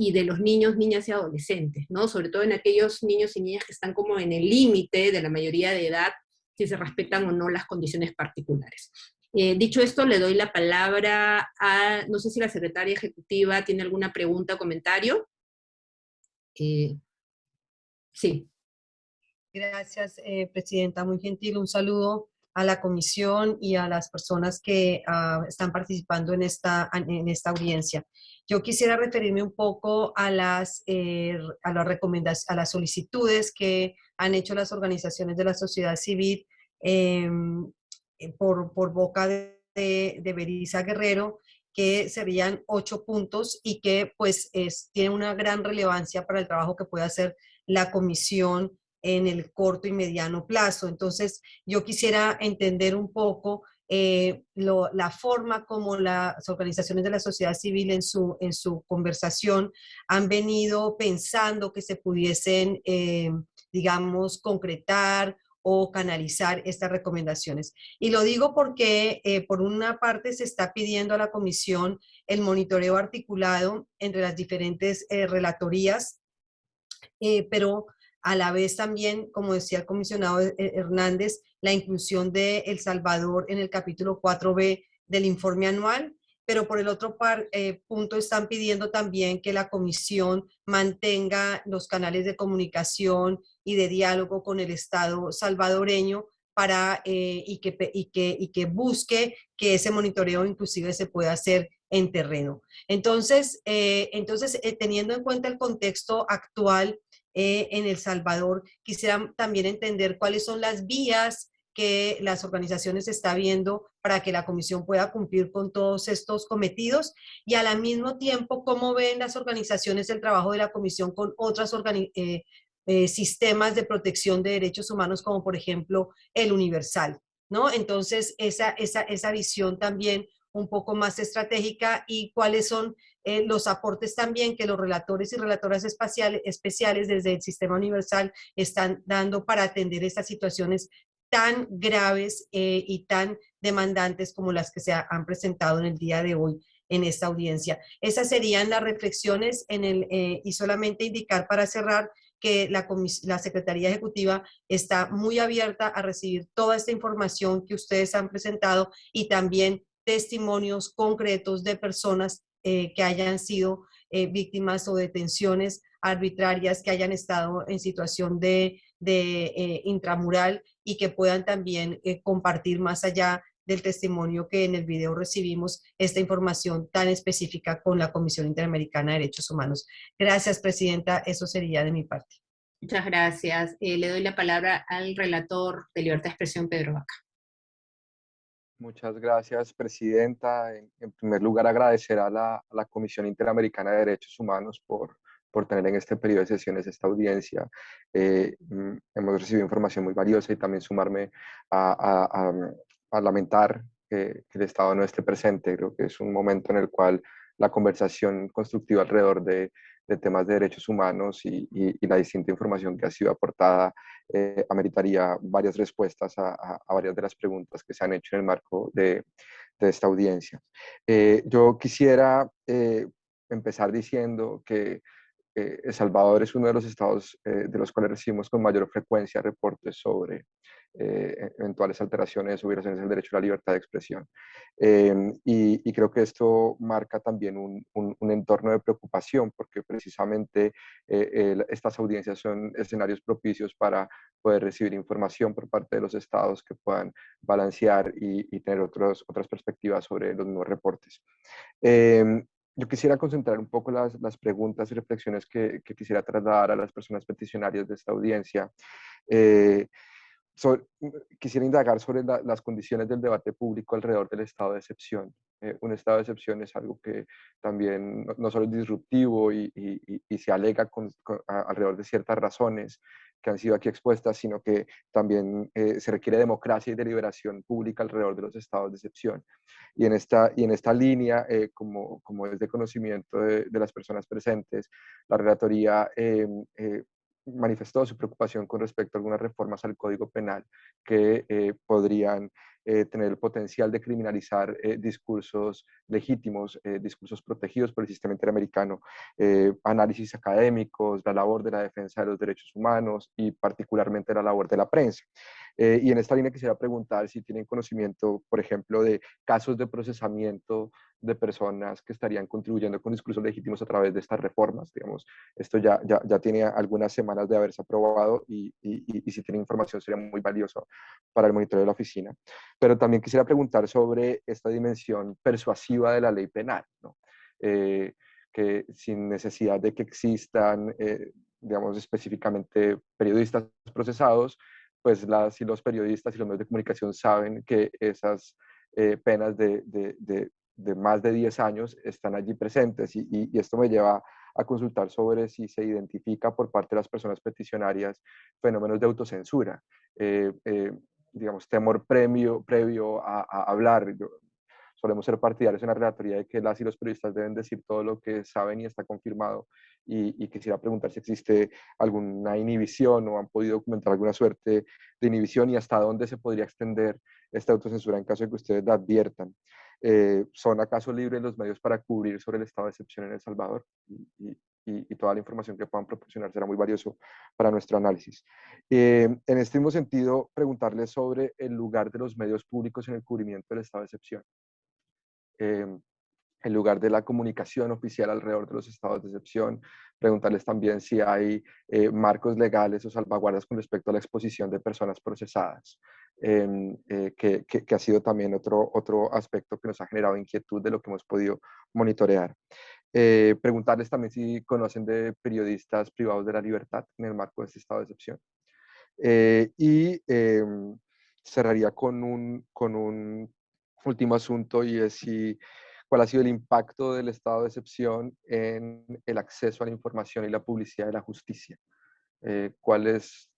y de los niños, niñas y adolescentes, ¿no? Sobre todo en aquellos niños y niñas que están como en el límite de la mayoría de edad, si se respetan o no las condiciones particulares. Eh, dicho esto, le doy la palabra a, no sé si la secretaria ejecutiva tiene alguna pregunta o comentario. Eh, sí. Gracias, eh, Presidenta. Muy gentil. Un saludo a la comisión y a las personas que ah, están participando en esta, en esta audiencia. Yo quisiera referirme un poco a las, a las recomendaciones, a las solicitudes que han hecho las organizaciones de la sociedad civil em, por, por, boca de, Berisa Guerrero, que serían ocho puntos y que pues es, tiene una gran relevancia para el trabajo que puede hacer la comisión en el corto y mediano plazo. Entonces, yo quisiera entender un poco eh, la forma como las organizaciones de la sociedad civil en su, en su conversación han venido pensando que se pudiesen, eh, digamos, concretar o canalizar estas recomendaciones. Y lo digo porque, eh, por una parte, se está pidiendo a la Comisión el monitoreo articulado entre las diferentes relatorías, pero a la vez también, como decía el comisionado Hernández, la inclusión de El Salvador en el capítulo 4B del informe anual, pero por el otro eh, punto están pidiendo también que la comisión mantenga los canales de comunicación y de diálogo con el Estado salvadoreño para, eh, y, que, y, que, y que busque que ese monitoreo inclusive se pueda hacer en terreno. Entonces, eh, entonces teniendo en cuenta el contexto actual eh, en El Salvador. Quisiera también entender cuáles son las vías que las organizaciones está viendo para que la comisión pueda cumplir con todos estos cometidos y al mismo tiempo cómo ven las organizaciones el trabajo de la comisión con otros eh, eh, sistemas de protección de derechos humanos como por ejemplo el universal, ¿no? Entonces esa, esa, esa visión también un poco más estratégica y cuáles son eh, los aportes también que los relatores y relatoras espaciales, especiales desde el Sistema Universal están dando para atender estas situaciones tan graves eh, y tan demandantes como las que se han presentado en el día de hoy en esta audiencia. Esas serían las reflexiones en el, eh, y solamente indicar para cerrar que la, la Secretaría Ejecutiva está muy abierta a recibir toda esta información que ustedes han presentado y también testimonios concretos de personas eh, que hayan sido eh, víctimas o detenciones arbitrarias, que hayan estado en situación de, eh, intramural y que puedan también compartir más allá del testimonio que en el video recibimos esta información tan específica con la Comisión Interamericana de Derechos Humanos. Gracias, Presidenta. Eso sería de mi parte. Muchas gracias. le doy la palabra al relator de Libertad de Expresión, Pedro Vaca. Muchas gracias, Presidenta. En, primer lugar, agradecer a la, Comisión Interamericana de Derechos Humanos por, por tener en este periodo de sesiones esta audiencia. Eh, mm, hemos recibido información muy valiosa y también sumarme a, a, lamentar que, el Estado no esté presente. Creo que es un momento en el cual la conversación constructiva alrededor de, de temas de derechos humanos y, y, la distinta información que ha sido aportada eh, ameritaría varias respuestas a, varias de las preguntas que se han hecho en el marco de, de esta audiencia. Eh, yo quisiera eh, empezar diciendo que El Salvador es uno de los estados de los cuales recibimos con mayor frecuencia reportes sobre eh, eventuales alteraciones o violaciones del derecho a la libertad de expresión. Em, y, creo que esto marca también un, un, entorno de preocupación porque precisamente eh, estas audiencias son escenarios propicios para poder recibir información por parte de los estados que puedan balancear y, tener otros, otras perspectivas sobre los nuevos reportes. Yo quisiera concentrar un poco las, las preguntas y reflexiones que, que, quisiera trasladar a las personas peticionarias de esta audiencia. Eh, quisiera indagar sobre las condiciones del debate público alrededor del estado de excepción. Eh, un estado de excepción es algo que también no, solo es disruptivo y, se alega alrededor de ciertas razones que han sido aquí expuestas, sino que también eh, se requiere democracia y deliberación pública alrededor de los estados de excepción. Y en esta, y en esta línea, eh, como, como es de conocimiento de, de, las personas presentes, la relatoría manifestó su preocupación con respecto a algunas reformas al Código Penal que podrían eh, tener el potencial de criminalizar eh, discursos legítimos, discursos protegidos por el sistema interamericano, análisis académicos, la labor de la defensa de los derechos humanos y particularmente la labor de la prensa. y en esta línea quisiera preguntar si tienen conocimiento, por ejemplo, de casos de procesamiento de personas que estarían contribuyendo con discursos legítimos a través de estas reformas. Digamos, esto ya, ya, ya tiene algunas semanas de haberse aprobado y, y, si tiene información sería muy valioso para el monitoreo de la oficina. Pero también quisiera preguntar sobre esta dimensión persuasiva de la ley penal. Eh, que sin necesidad de que existan, eh, digamos, específicamente periodistas procesados, pues las y los periodistas y los medios de comunicación saben que esas eh, penas de, más de 10 años están allí presentes y, esto me lleva a consultar sobre si se identifica por parte de las personas peticionarias fenómenos de autocensura, digamos, temor previo, previo a, hablar. solemos ser partidarios en la relatoría de que las y los periodistas deben decir todo lo que saben y está confirmado y, y, quisiera preguntar si existe alguna inhibición o han podido documentar alguna suerte de inhibición y hasta dónde se podría extender esta autocensura en caso de que ustedes la adviertan. Eh, ¿Son acaso libres los medios para cubrir sobre el estado de excepción en El Salvador? Y, toda la información que puedan proporcionar será muy valioso para nuestro análisis. Eh, en este mismo sentido, preguntarles sobre el lugar de los medios públicos en el cubrimiento del estado de excepción. Eh, el lugar de la comunicación oficial alrededor de los estados de excepción, preguntarles también si hay marcos legales o salvaguardas con respecto a la exposición de personas procesadas. Em, eh, que, que, ha sido también otro, otro aspecto que nos ha generado inquietud de lo que hemos podido monitorear. Eh, preguntarles también si conocen de periodistas privados de la libertad en el marco de este estado de excepción. Eh, y em, cerraría con un, con un último asunto y es si, cuál ha sido el impacto del estado de excepción en el acceso a la información y la publicidad de la justicia. ¿Cuál es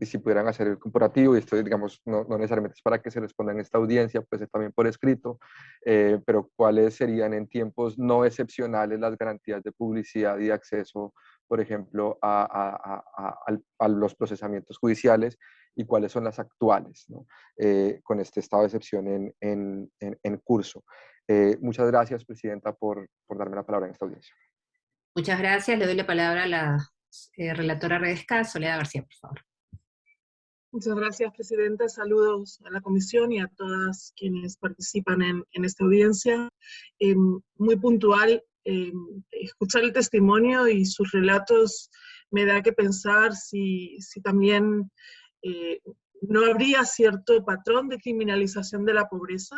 y si pudieran hacer el comparativo, y esto digamos no, no, necesariamente es para que se responda en esta audiencia, pues es también por escrito, eh, pero cuáles serían en tiempos no excepcionales las garantías de publicidad y acceso, por ejemplo, a, a, a, los procesamientos judiciales y cuáles son las actuales ¿no? eh, con este estado de excepción en, en, en, curso. Eh, muchas gracias, Presidenta, por, por darme la palabra en esta audiencia. Muchas gracias. Le doy la palabra a la relatora Redesca, Soledad García, por favor. Muchas gracias, Presidenta. Saludos a la Comisión y a todas quienes participan en, esta audiencia. Eh, muy puntual, eh, escuchar el testimonio y sus relatos me da que pensar si, si también eh, no habría cierto patrón de criminalización de la pobreza,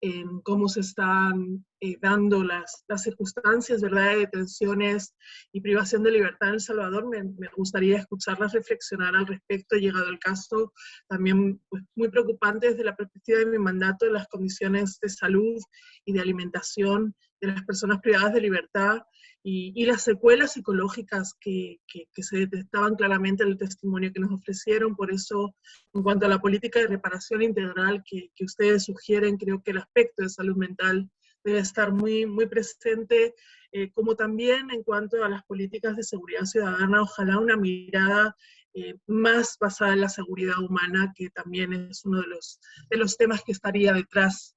en cómo se están eh, dando las, las, circunstancias ¿verdad? de detenciones y privación de libertad en El Salvador. Me, me, gustaría escucharlas reflexionar al respecto, llegado el caso, también pues, muy preocupante desde la perspectiva de mi mandato de las comisiones de salud y de alimentación de las personas privadas de libertad y, las secuelas psicológicas que, que, se detectaban claramente en el testimonio que nos ofrecieron. Por eso, en cuanto a la política de reparación integral que, que ustedes sugieren, creo que el aspecto de salud mental debe estar muy, muy presente, eh, como también en cuanto a las políticas de seguridad ciudadana, ojalá una mirada eh, más basada en la seguridad humana, que también es uno de los, de los temas que estaría detrás,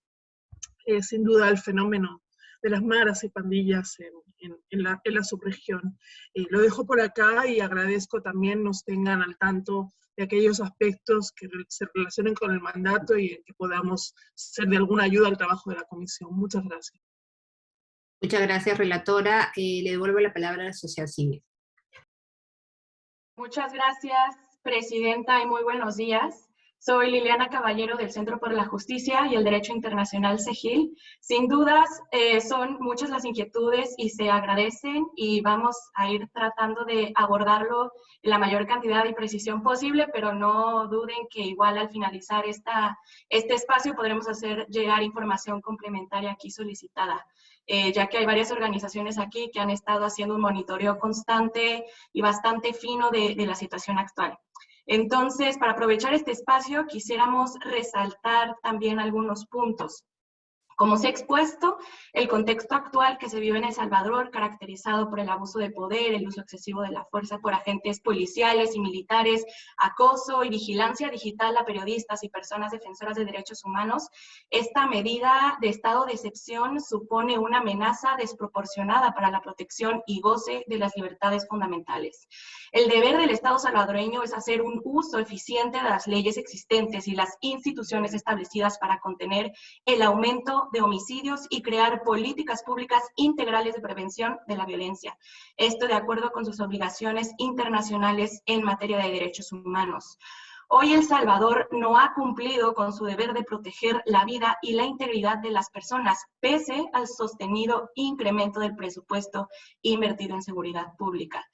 eh, sin duda, del fenómeno de las maras y pandillas en, en, la, en la, subregión. Eh, lo dejo por acá y agradezco también nos tengan al tanto de aquellos aspectos que se relacionen con el mandato y que podamos ser de alguna ayuda al trabajo de la comisión. Muchas gracias. Muchas gracias, relatora. Eh, le devuelvo la palabra a la sociedad civil. Muchas gracias, presidenta, y muy buenos días. Soy Liliana Caballero del Centro por la Justicia y el Derecho Internacional CEGIL. Sin dudas, eh, son muchas las inquietudes y se agradecen y vamos a ir tratando de abordarlo en la mayor cantidad y precisión posible, pero no duden que igual al finalizar esta, este espacio podremos hacer llegar información complementaria aquí solicitada. Eh, ya que hay varias organizaciones aquí que han estado haciendo un monitoreo constante y bastante fino de, de la situación actual. Entonces, para aprovechar este espacio, quisiéramos resaltar también algunos puntos. Como se ha expuesto, el contexto actual que se vive en El Salvador, caracterizado por el abuso de poder, el uso excesivo de la fuerza por agentes policiales y militares, acoso y vigilancia digital a periodistas y personas defensoras de derechos humanos, esta medida de estado de excepción supone una amenaza desproporcionada para la protección y goce de las libertades fundamentales. El deber del Estado salvadoreño es hacer un uso eficiente de las leyes existentes y las instituciones establecidas para contener el aumento de homicidios y crear políticas públicas integrales de prevención de la violencia. Esto de acuerdo con sus obligaciones internacionales en materia de derechos humanos. Hoy El Salvador no ha cumplido con su deber de proteger la vida y la integridad de las personas, pese al sostenido incremento del presupuesto invertido en seguridad pública.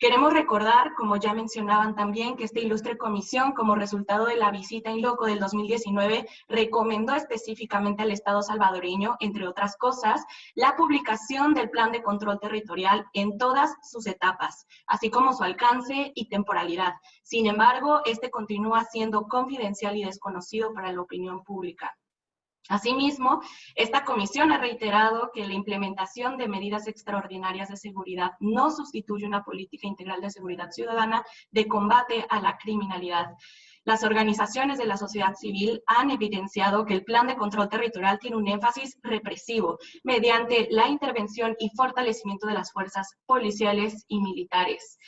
Queremos recordar, como ya mencionaban también, que esta ilustre comisión, como resultado de la visita en loco del 2019, recomendó específicamente al Estado salvadoreño, entre otras cosas, la publicación del Plan de Control Territorial en todas sus etapas, así como su alcance y temporalidad. Sin embargo, este continúa siendo confidencial y desconocido para la opinión pública. Asimismo, esta comisión ha reiterado que la implementación de medidas extraordinarias de seguridad no sustituye una política integral de seguridad ciudadana de combate a la criminalidad. Las organizaciones de la sociedad civil han evidenciado que el plan de control territorial tiene un énfasis represivo mediante la intervención y fortalecimiento de las fuerzas policiales y militares.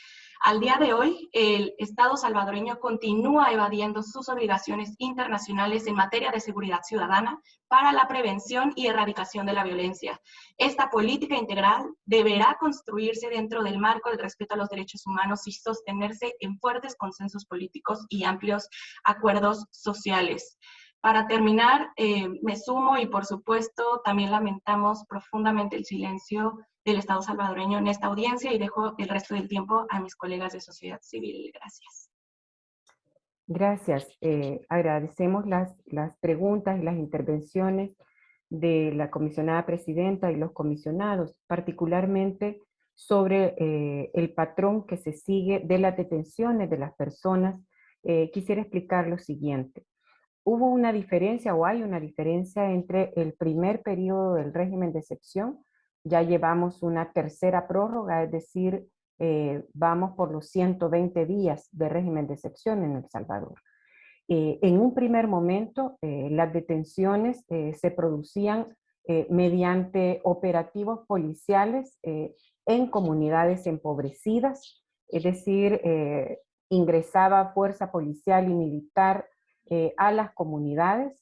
Al día de hoy, el Estado salvadoreño continúa evadiendo sus obligaciones internacionales en materia de seguridad ciudadana para la prevención y erradicación de la violencia. Esta política integral deberá construirse dentro del marco del respeto a los derechos humanos y sostenerse en fuertes consensos políticos y amplios acuerdos sociales. Para terminar, eh, me sumo y por supuesto también lamentamos profundamente el silencio del Estado salvadoreño en esta audiencia y dejo el resto del tiempo a mis colegas de sociedad civil. Gracias. Gracias. Eh, agradecemos las, las preguntas y las intervenciones de la comisionada presidenta y los comisionados, particularmente sobre eh, el patrón que se sigue de las detenciones de las personas. Eh, quisiera explicar lo siguiente. Hubo una diferencia o hay una diferencia entre el primer periodo del régimen de excepción ya llevamos una tercera prórroga, es decir, eh, vamos por los 120 días de régimen de excepción en El Salvador. Eh, en un primer momento, eh, las detenciones se producían mediante operativos policiales en comunidades empobrecidas, es decir, ingresaba fuerza policial y militar a las comunidades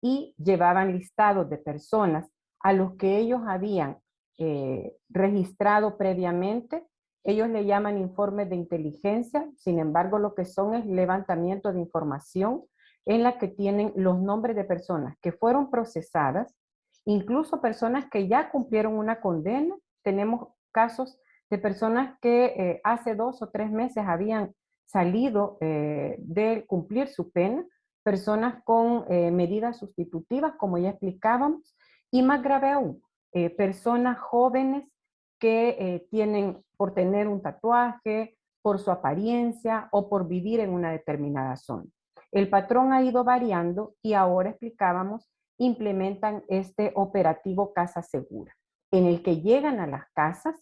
y llevaban listados de personas a los que ellos habían eh, registrado previamente. Ellos le llaman informes de inteligencia, sin embargo lo que son es levantamiento de información en la que tienen los nombres de personas que fueron procesadas, incluso personas que ya cumplieron una condena. Tenemos casos de personas que eh, hace dos o tres meses habían salido eh, de cumplir su pena, personas con medidas sustitutivas, como ya explicábamos, y más grave aún, eh, personas jóvenes que eh, tienen por tener un tatuaje, por su apariencia o por vivir en una determinada zona. El patrón ha ido variando y ahora explicábamos, implementan este operativo Casa Segura, en el que llegan a las casas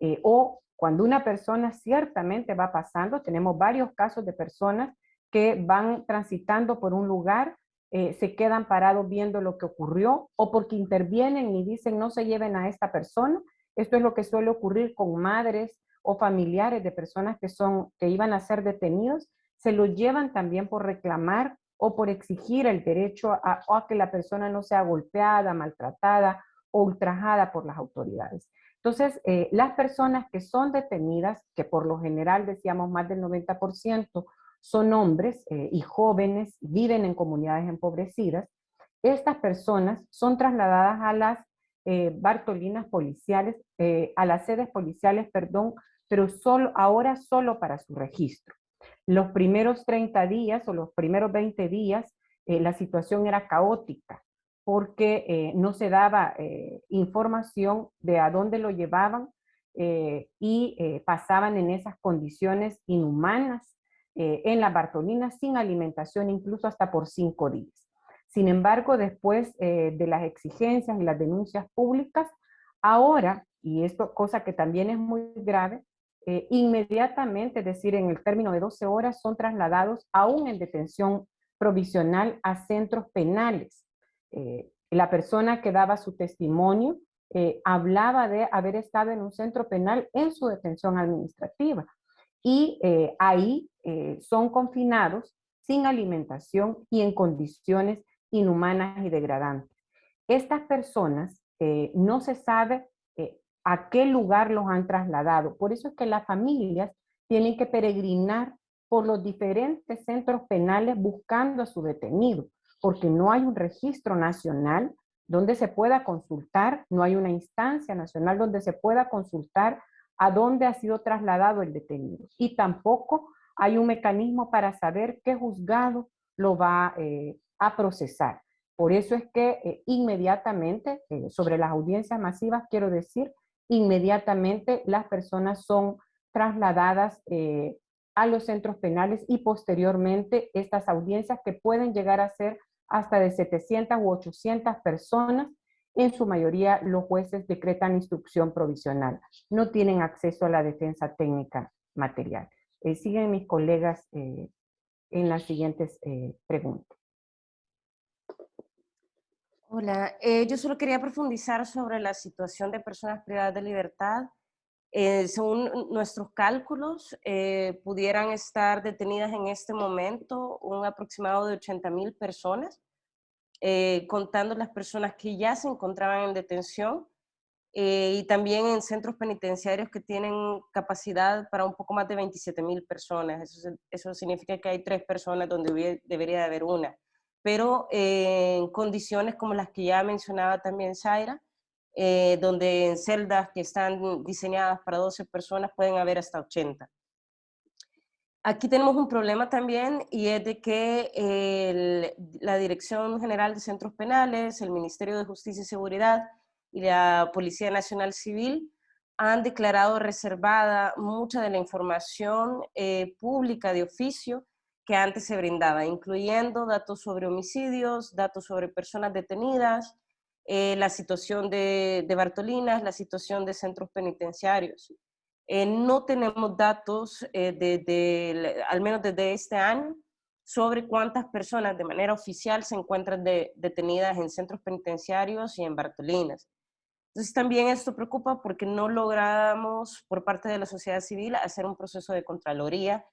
eh, o cuando una persona ciertamente va pasando, tenemos varios casos de personas que van transitando por un lugar eh, se quedan parados viendo lo que ocurrió o porque intervienen y dicen no se lleven a esta persona. Esto es lo que suele ocurrir con madres o familiares de personas que, son, que iban a ser detenidos. Se los llevan también por reclamar o por exigir el derecho a, que la persona no sea golpeada, maltratada o ultrajada por las autoridades. Entonces, eh, las personas que son detenidas, que por lo general decíamos más del 90%, son hombres eh, y jóvenes, viven en comunidades empobrecidas, estas personas son trasladadas a las eh, Bartolinas policiales, a las sedes policiales, perdón, pero solo, ahora solo para su registro. Los primeros 30 días o los primeros 20 días, la situación era caótica porque eh, no se daba eh, información de a dónde lo llevaban eh, y pasaban en esas condiciones inhumanas en la Bartolina sin alimentación incluso hasta por cinco días. Sin embargo, después de las exigencias y las denuncias públicas, ahora, y esto cosa que también es muy grave, inmediatamente, es decir, en el término de 12 horas, son trasladados aún en detención provisional a centros penales eh, la persona que daba su testimonio eh, hablaba de haber estado en un centro penal en su detención administrativa. Y eh, ahí son confinados sin alimentación y en condiciones inhumanas y degradantes. Estas personas no se sabe a qué lugar los han trasladado. Por eso es que las familias tienen que peregrinar por los diferentes centros penales buscando a su detenido porque no hay un registro nacional donde se pueda consultar, no hay una instancia nacional donde se pueda consultar a dónde ha sido trasladado el detenido. Y tampoco hay un mecanismo para saber qué juzgado lo va eh, a procesar. Por eso es que eh, inmediatamente, eh, sobre las audiencias masivas, quiero decir, inmediatamente las personas son trasladadas a los centros penales y posteriormente estas audiencias que pueden llegar a ser hasta de 700 u 800 personas, en su mayoría los jueces decretan instrucción provisional. No tienen acceso a la defensa técnica material. Eh, siguen mis colegas eh, en las siguientes eh, preguntas. Hola, yo solo quería profundizar sobre la situación de personas privadas de libertad. según nuestros cálculos, pudieran estar detenidas en este momento un aproximado de 80 mil personas. Eh, contando las personas que ya se encontraban en detención eh, y también en centros penitenciarios que tienen capacidad para un poco más de 27 mil personas. Eso, significa que hay tres personas donde debería de haber una. Pero eh, en condiciones como las que ya mencionaba también Zaira, donde en celdas que están diseñadas para 12 personas pueden haber hasta 80. Aquí tenemos un problema también y es de que la Dirección General de Centros Penales, el Ministerio de Justicia y Seguridad y la Policía Nacional Civil han declarado reservada mucha de la información eh, pública de oficio que antes se brindaba, incluyendo datos sobre homicidios, datos sobre personas detenidas, eh, la situación de, de Bartolinas, la situación de centros penitenciarios. Eh, no tenemos datos, eh, al menos desde este año, sobre cuántas personas de manera oficial se encuentran detenidas en centros penitenciarios y en Bartolinas. Entonces también esto preocupa porque no logramos por parte de la sociedad civil hacer un proceso de contraloría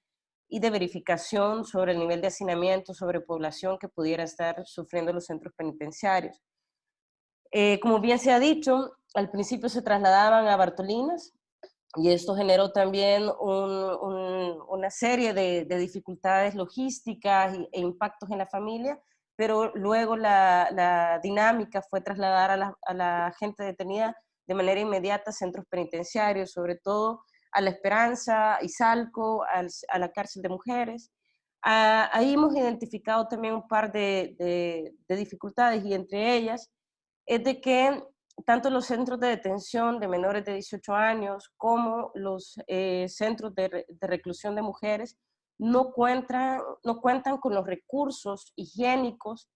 y de verificación sobre el nivel de hacinamiento, sobre población que pudiera estar sufriendo los centros penitenciarios. Eh, como bien se ha dicho, al principio se trasladaban a Bartolinas, y esto generó también una serie de, dificultades logísticas e impactos en la familia, pero luego la, dinámica fue trasladar a la, gente detenida de manera inmediata a centros penitenciarios, sobre todo a La Esperanza, Izalco, a la cárcel de mujeres. Ah, ahí hemos identificado también un par de, de dificultades y entre ellas es de que tanto los centros de detención de menores de 18 años como los eh, centros de, reclusión de mujeres no cuentan, no cuentan con los recursos higiénicos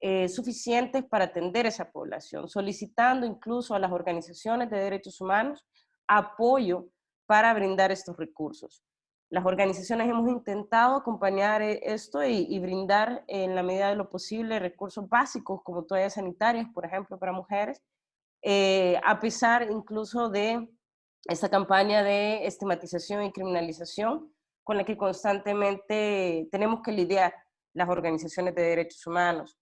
eh, suficientes para atender a esa población, solicitando incluso a las organizaciones de derechos humanos apoyo para brindar estos recursos. Las organizaciones hemos intentado acompañar eh, esto y, brindar en la medida de lo posible recursos básicos como toallas sanitarias, por ejemplo, para mujeres, eh, a pesar incluso de esta campaña de estigmatización y criminalización con la que constantemente tenemos que lidiar las organizaciones de derechos humanos.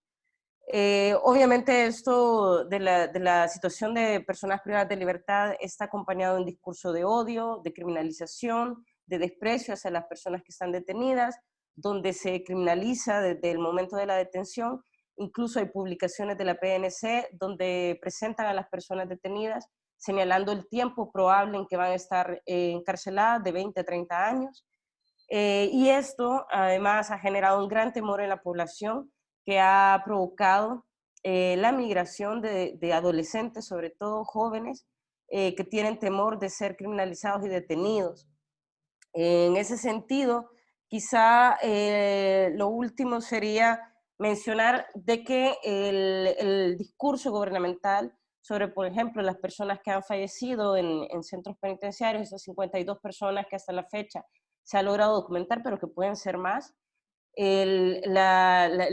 Eh, obviamente esto de la, de la, situación de personas privadas de libertad está acompañado de un discurso de odio, de criminalización, de desprecio hacia las personas que están detenidas, donde se criminaliza desde el momento de la detención. Incluso hay publicaciones de la PNC donde presentan a las personas detenidas señalando el tiempo probable en que van a estar eh, encarceladas de 20 a 30 años. Eh, y esto además ha generado un gran temor en la población que ha provocado eh, la migración de, de, adolescentes, sobre todo jóvenes, que tienen temor de ser criminalizados y detenidos. En ese sentido, quizá eh, lo último sería mencionar de que el, discurso gubernamental sobre, por ejemplo, las personas que han fallecido en, centros penitenciarios, esas 52 personas que hasta la fecha se ha logrado documentar, pero que pueden ser más. El,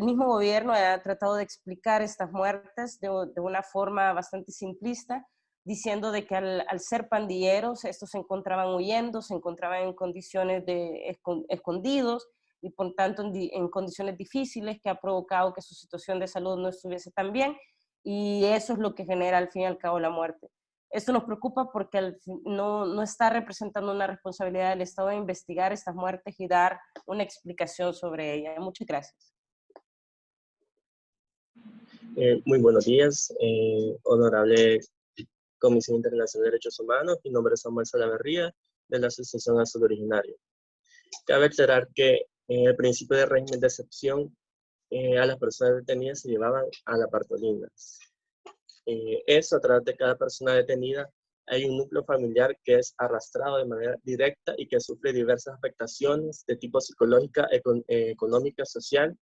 mismo gobierno ha tratado de explicar estas muertes de, de, una forma bastante simplista, diciendo de que al, ser pandilleros, estos se encontraban huyendo, se encontraban en condiciones de escondidos y por tanto en, condiciones difíciles que ha provocado que su situación de salud no estuviese tan bien y eso es lo que genera al fin y al cabo la muerte. Esto nos preocupa porque no, no está representando una responsabilidad del Estado de investigar estas muertes y dar una explicación sobre ellas. Muchas gracias. Eh, muy buenos días, eh, honorable Comisión Internacional de Derechos Humanos. Mi nombre es Samuel Salaverría, de la Asociación Azul Originario. Cabe aclarar que en el principio de régimen de excepción, eh, a las personas detenidas se llevaban a la partolina. Eh, eso, a través de cada persona detenida, hay un núcleo familiar que es arrastrado de manera directa y que sufre diversas afectaciones de tipo psicológica, eh, económica, social,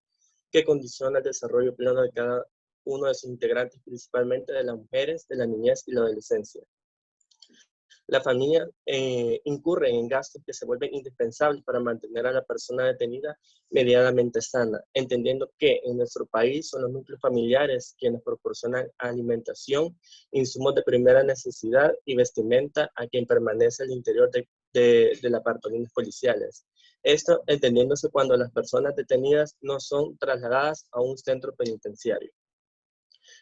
que condiciona el desarrollo pleno de cada uno de sus integrantes, principalmente de las mujeres, de la niñez y la adolescencia. La familia eh, incurre en gastos que se vuelven indispensables para mantener a la persona detenida medianamente sana, entendiendo que en nuestro país son los núcleos familiares quienes proporcionan alimentación, insumos de primera necesidad y vestimenta a quien permanece al interior de, de, de las partolinas policiales. Esto entendiéndose cuando las personas detenidas no son trasladadas a un centro penitenciario.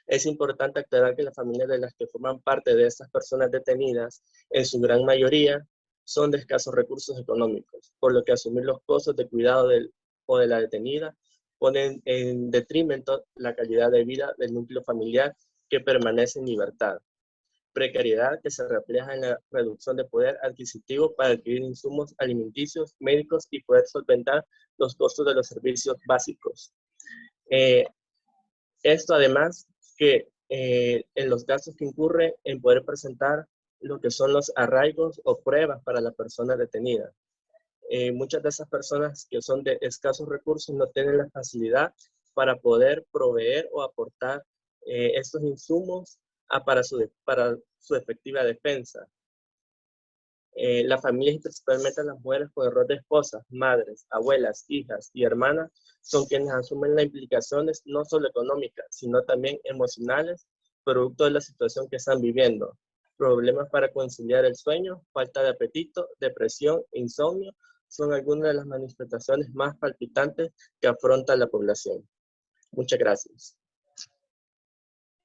Es importante aclarar que las familias de las que forman parte de estas personas detenidas, en su gran mayoría, son de escasos recursos económicos, por lo que asumir los costos de cuidado del, o de la detenida ponen en detrimento la calidad de vida del núcleo familiar que permanece en libertad. Precariedad que se refleja en la reducción de poder adquisitivo para adquirir insumos alimenticios, médicos y poder solventar los costos de los servicios básicos. Eh, esto además que eh, en los gastos que incurre en poder presentar lo que son los arraigos o pruebas para la persona detenida. Eh, muchas de esas personas que son de escasos recursos no tienen la facilidad para poder proveer o aportar eh, estos insumos para su efectiva defensa. Eh, las familias y principalmente las mujeres con el rol de esposas, madres, abuelas, hijas y hermanas son quienes asumen las implicaciones no solo económicas, sino también emocionales, producto de la situación que están viviendo. Problemas para conciliar el sueño, falta de apetito, depresión, insomnio, son algunas de las manifestaciones más palpitantes que afronta la población. Muchas gracias.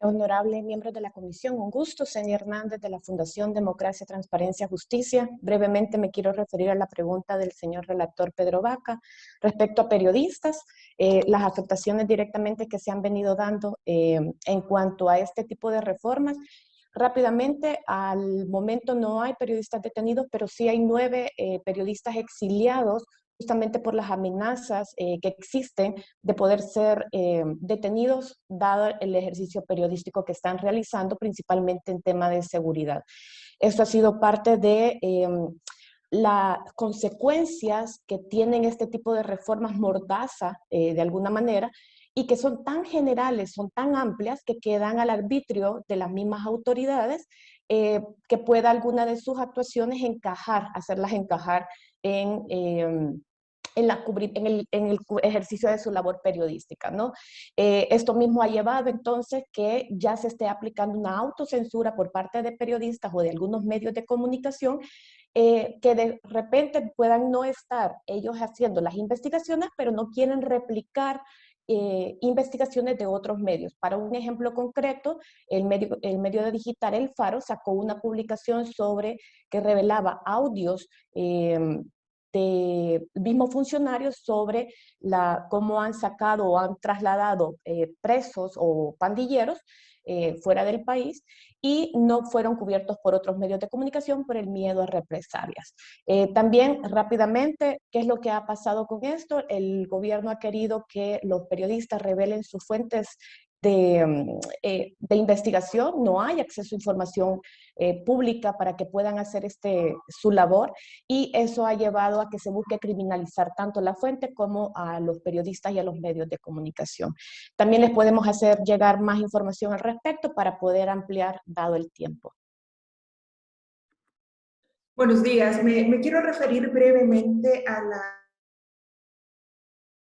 Honorable miembros de la comisión, un gusto. Señor Hernández de la Fundación Democracia, Transparencia, Justicia. Brevemente me quiero referir a la pregunta del señor relator Pedro Vaca respecto a periodistas, eh, las afectaciones directamente que se han venido dando eh, en cuanto a este tipo de reformas. Rápidamente, al momento no hay periodistas detenidos, pero sí hay nueve eh, periodistas exiliados justamente por las amenazas eh, que existen de poder ser eh, detenidos dado el ejercicio periodístico que están realizando, principalmente en tema de seguridad. Esto ha sido parte de em, las consecuencias que tienen este tipo de reformas mordaza, eh, de alguna manera, y que son tan generales, son tan amplias, que quedan al arbitrio de las mismas autoridades que pueda alguna de sus actuaciones encajar, hacerlas encajar en, em, en, la, en, el, en, el, ejercicio de su labor periodística. ¿no? Eh, esto mismo ha llevado entonces que ya se esté aplicando una autocensura por parte de periodistas o de algunos medios de comunicación eh, que de repente puedan no estar ellos haciendo las investigaciones, pero no quieren replicar eh, investigaciones de otros medios. Para un ejemplo concreto, el medio, el medio de digital El Faro sacó una publicación sobre que revelaba audios de mismos funcionarios sobre la, cómo han sacado o han trasladado eh, presos o pandilleros eh, fuera del país y no fueron cubiertos por otros medios de comunicación por el miedo a represalias. Eh, también rápidamente, ¿qué es lo que ha pasado con esto? El gobierno ha querido que los periodistas revelen sus fuentes de, mm, eh, de, investigación, no hay acceso a información eh, pública para que puedan hacer este, su labor y eso ha llevado a que se busque criminalizar tanto la fuente como a los periodistas y a los medios de comunicación. También les podemos hacer llegar más información al respecto para poder ampliar dado el tiempo. Buenos días, me quiero referir brevemente a la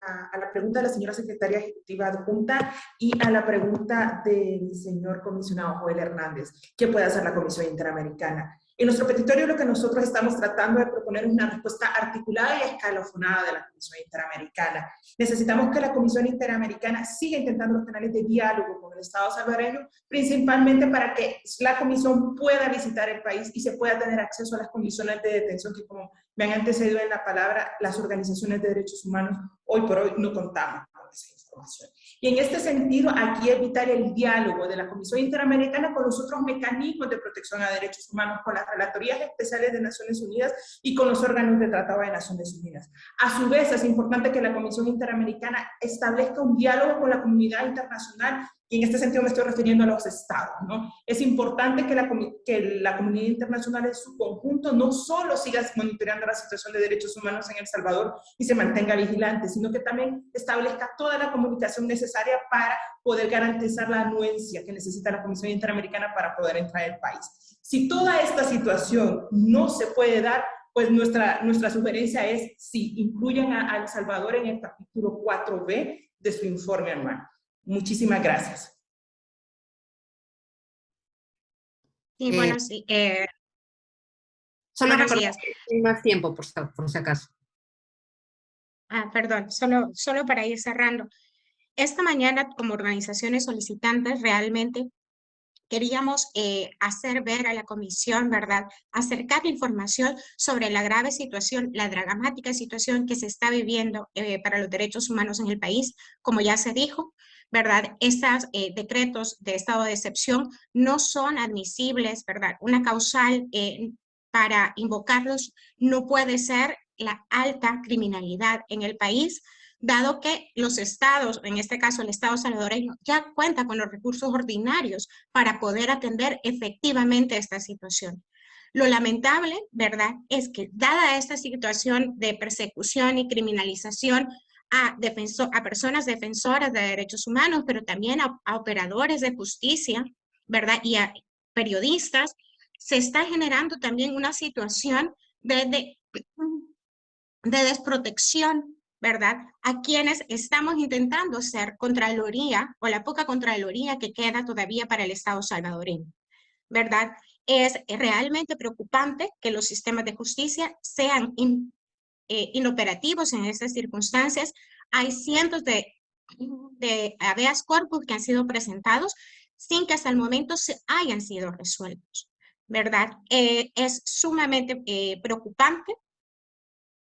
a, la pregunta de la señora secretaria ejecutiva adjunta y a la pregunta del señor comisionado Joel Hernández, ¿qué puede hacer la Comisión Interamericana? En nuestro petitorio lo que nosotros estamos tratando de proponer una respuesta articulada y escalofonada de la Comisión Interamericana. Necesitamos que la Comisión Interamericana siga intentando los canales de diálogo con el Estado salvadoreño, principalmente para que la Comisión pueda visitar el país y se pueda tener acceso a las condiciones de detención que, como me han antecedido en la palabra, las organizaciones de derechos humanos hoy por hoy no contamos con esa información. Y en este sentido, aquí evitar el diálogo de la Comisión Interamericana con los otros mecanismos de protección a derechos humanos, con las relatorías especiales de Naciones Unidas y con los órganos de tratado de Naciones Unidas. A su vez, es importante que la Comisión Interamericana establezca un diálogo con la comunidad internacional y en este sentido me estoy refiriendo a los estados. ¿no? Es importante que la, que la comunidad internacional en su conjunto no solo siga monitoreando la situación de derechos humanos en El Salvador y se mantenga vigilante, sino que también establezca toda la comunicación necesaria para poder garantizar la anuencia que necesita la Comisión Interamericana para poder entrar al país. Si toda esta situación no se puede dar, pues nuestra, nuestra sugerencia es si incluyan a, El Salvador en el capítulo 4B de su informe anual. Muchísimas gracias. Sí, bueno, eh, sí. Eh, solo más tiempo, por, por si acaso. Ah, perdón, solo, solo para ir cerrando. Esta mañana, como organizaciones solicitantes, realmente queríamos eh, hacer ver a la comisión, ¿verdad? Acercar la información sobre la grave situación, la dramática situación que se está viviendo para los derechos humanos en el país, como ya se dijo, ¿verdad? Estos eh, decretos de estado de excepción no son admisibles, ¿verdad? Una causal eh, para invocarlos no puede ser la alta criminalidad en el país, dado que los estados, en este caso el estado salvadoreño, ya cuenta con los recursos ordinarios para poder atender efectivamente esta situación. Lo lamentable, ¿verdad?, es que dada esta situación de persecución y criminalización a, a personas defensoras de derechos humanos, pero también a, operadores de justicia, ¿verdad? Y a periodistas, se está generando también una situación de, de, de desprotección, ¿verdad? A quienes estamos intentando ser contraloría o la poca contraloría que queda todavía para el Estado salvadoreño, ¿verdad? Es realmente preocupante que los sistemas de justicia sean eh, inoperativos en estas circunstancias. Hay cientos de, de habeas corpus que han sido presentados sin que hasta el momento se hayan sido resueltos, ¿verdad? Eh, es sumamente eh, preocupante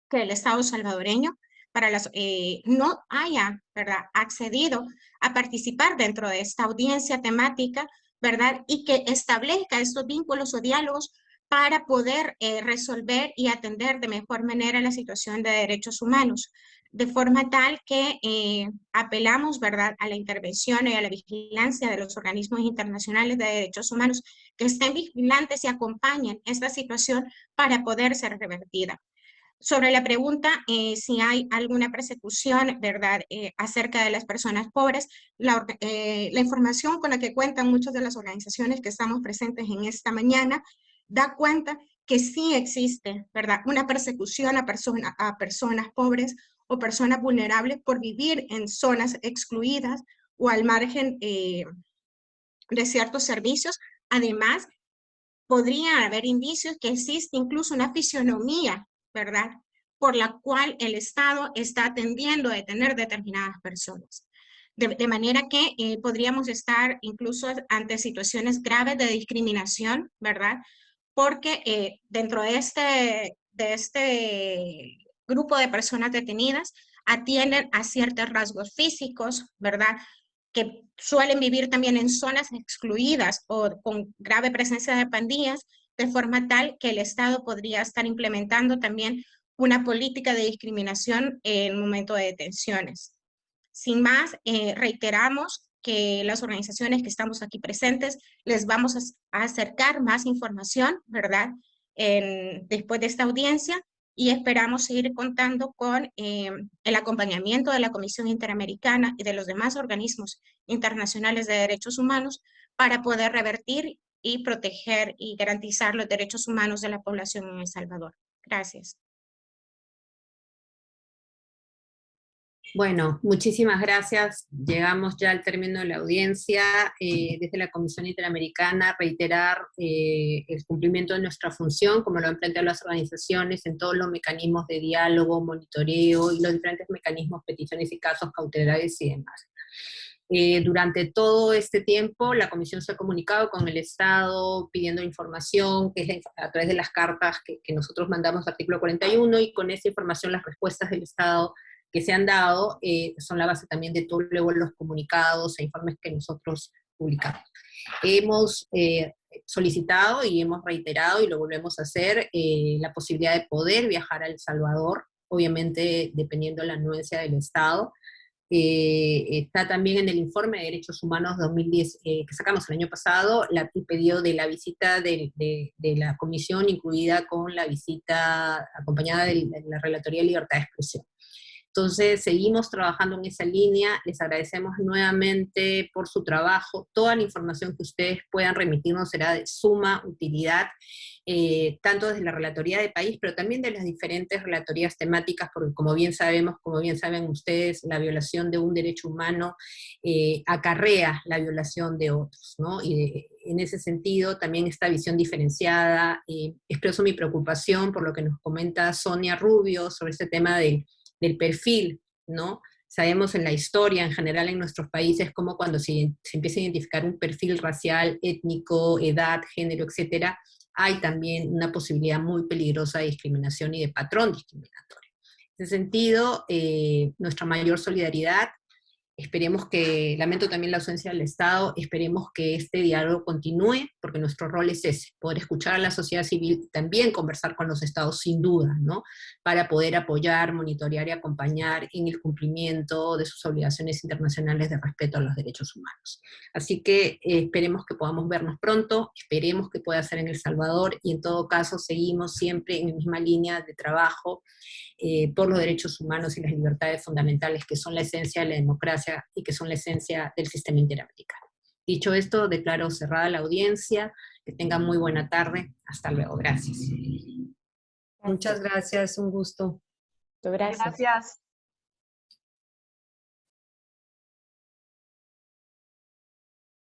que el Estado salvadoreño para las, no haya ¿verdad? accedido a participar dentro de esta audiencia temática, ¿verdad? Y que establezca estos vínculos o diálogos para poder eh, resolver y atender de mejor manera la situación de derechos humanos, de forma tal que eh, apelamos ¿verdad? a la intervención y a la vigilancia de los organismos internacionales de derechos humanos que estén vigilantes y acompañen esta situación para poder ser revertida. Sobre la pregunta eh, si hay alguna persecución, ¿verdad?, acerca de las personas pobres, la, la, información con la que cuentan muchas de las organizaciones que estamos presentes en esta mañana da cuenta que sí existe, ¿verdad?, una persecución a, persona, a personas pobres o personas vulnerables por vivir en zonas excluidas o al margen de ciertos servicios. Además, podría haber indicios que existe incluso una fisionomía ¿verdad? Por la cual el Estado está atendiendo a detener determinadas personas. De, manera que eh, podríamos estar incluso ante situaciones graves de discriminación, ¿verdad? Porque eh, dentro de este, de este grupo de personas detenidas atienden a ciertos rasgos físicos, ¿verdad? Que suelen vivir también en zonas excluidas o con grave presencia de pandillas, de forma tal que el Estado podría estar implementando también una política de discriminación en el momento de detenciones. Sin más, eh, reiteramos que las organizaciones que estamos aquí presentes les vamos a, acercar más información, ¿verdad? después de esta audiencia y esperamos seguir contando con eh, el acompañamiento de la Comisión Interamericana y de los demás organismos internacionales de derechos humanos para poder revertir y proteger y garantizar los derechos humanos de la población en El Salvador. Gracias. Bueno, muchísimas gracias. Llegamos ya al término de la audiencia. Eh, desde la Comisión Interamericana, reiterar eh, el cumplimiento de nuestra función, como lo han planteado las organizaciones, en todos los mecanismos de diálogo, monitoreo y los diferentes mecanismos, peticiones y casos cautelares y demás. Eh, durante todo este tiempo la Comisión se ha comunicado con el Estado pidiendo información, que a través de las cartas que, nosotros mandamos artículo 41, y con esa información las respuestas del Estado que se han dado eh, son la base también de todos los comunicados e informes que nosotros publicamos. Hemos eh, solicitado y hemos reiterado, y lo volvemos a hacer, la posibilidad de poder viajar a El Salvador, obviamente dependiendo de la anuencia del Estado, eh, está también en el informe de Derechos Humanos 2010 eh, que sacamos el año pasado, la, el pedido de la visita de, la comisión, incluida con la visita acompañada de, la Relatoría de Libertad de Expresión. Entonces, seguimos trabajando en esa línea, les agradecemos nuevamente por su trabajo, toda la información que ustedes puedan remitirnos será de suma utilidad, eh, tanto desde la relatoría de país, pero también de las diferentes relatorías temáticas, porque como bien sabemos, como bien saben ustedes, la violación de un derecho humano eh, acarrea la violación de otros, ¿no? Y en ese sentido, también esta visión diferenciada, eh, expreso mi preocupación por lo que nos comenta Sonia Rubio sobre este tema del del perfil, ¿no? Sabemos en la historia, en general en nuestros países, como cuando se, empieza a identificar un perfil racial, étnico, edad, género, etcétera, hay también una posibilidad muy peligrosa de discriminación y de patrón discriminatorio. En ese sentido, eh, nuestra mayor solidaridad Esperemos que, lamento también la ausencia del Estado, esperemos que este diálogo continúe, porque nuestro rol es ese, poder escuchar a la sociedad civil también conversar con los Estados sin duda, ¿no? Para poder apoyar, monitorear y acompañar en el cumplimiento de sus obligaciones internacionales de respeto a los derechos humanos. Así que eh, esperemos que podamos vernos pronto, esperemos que pueda ser en El Salvador, y en todo caso seguimos siempre en la misma línea de trabajo eh, por los derechos humanos y las libertades fundamentales que son la esencia de la democracia y que son la esencia del sistema interamericano. Dicho esto, declaro cerrada la audiencia, que tengan muy buena tarde, hasta luego, gracias. Muchas gracias, un gusto. Gracias.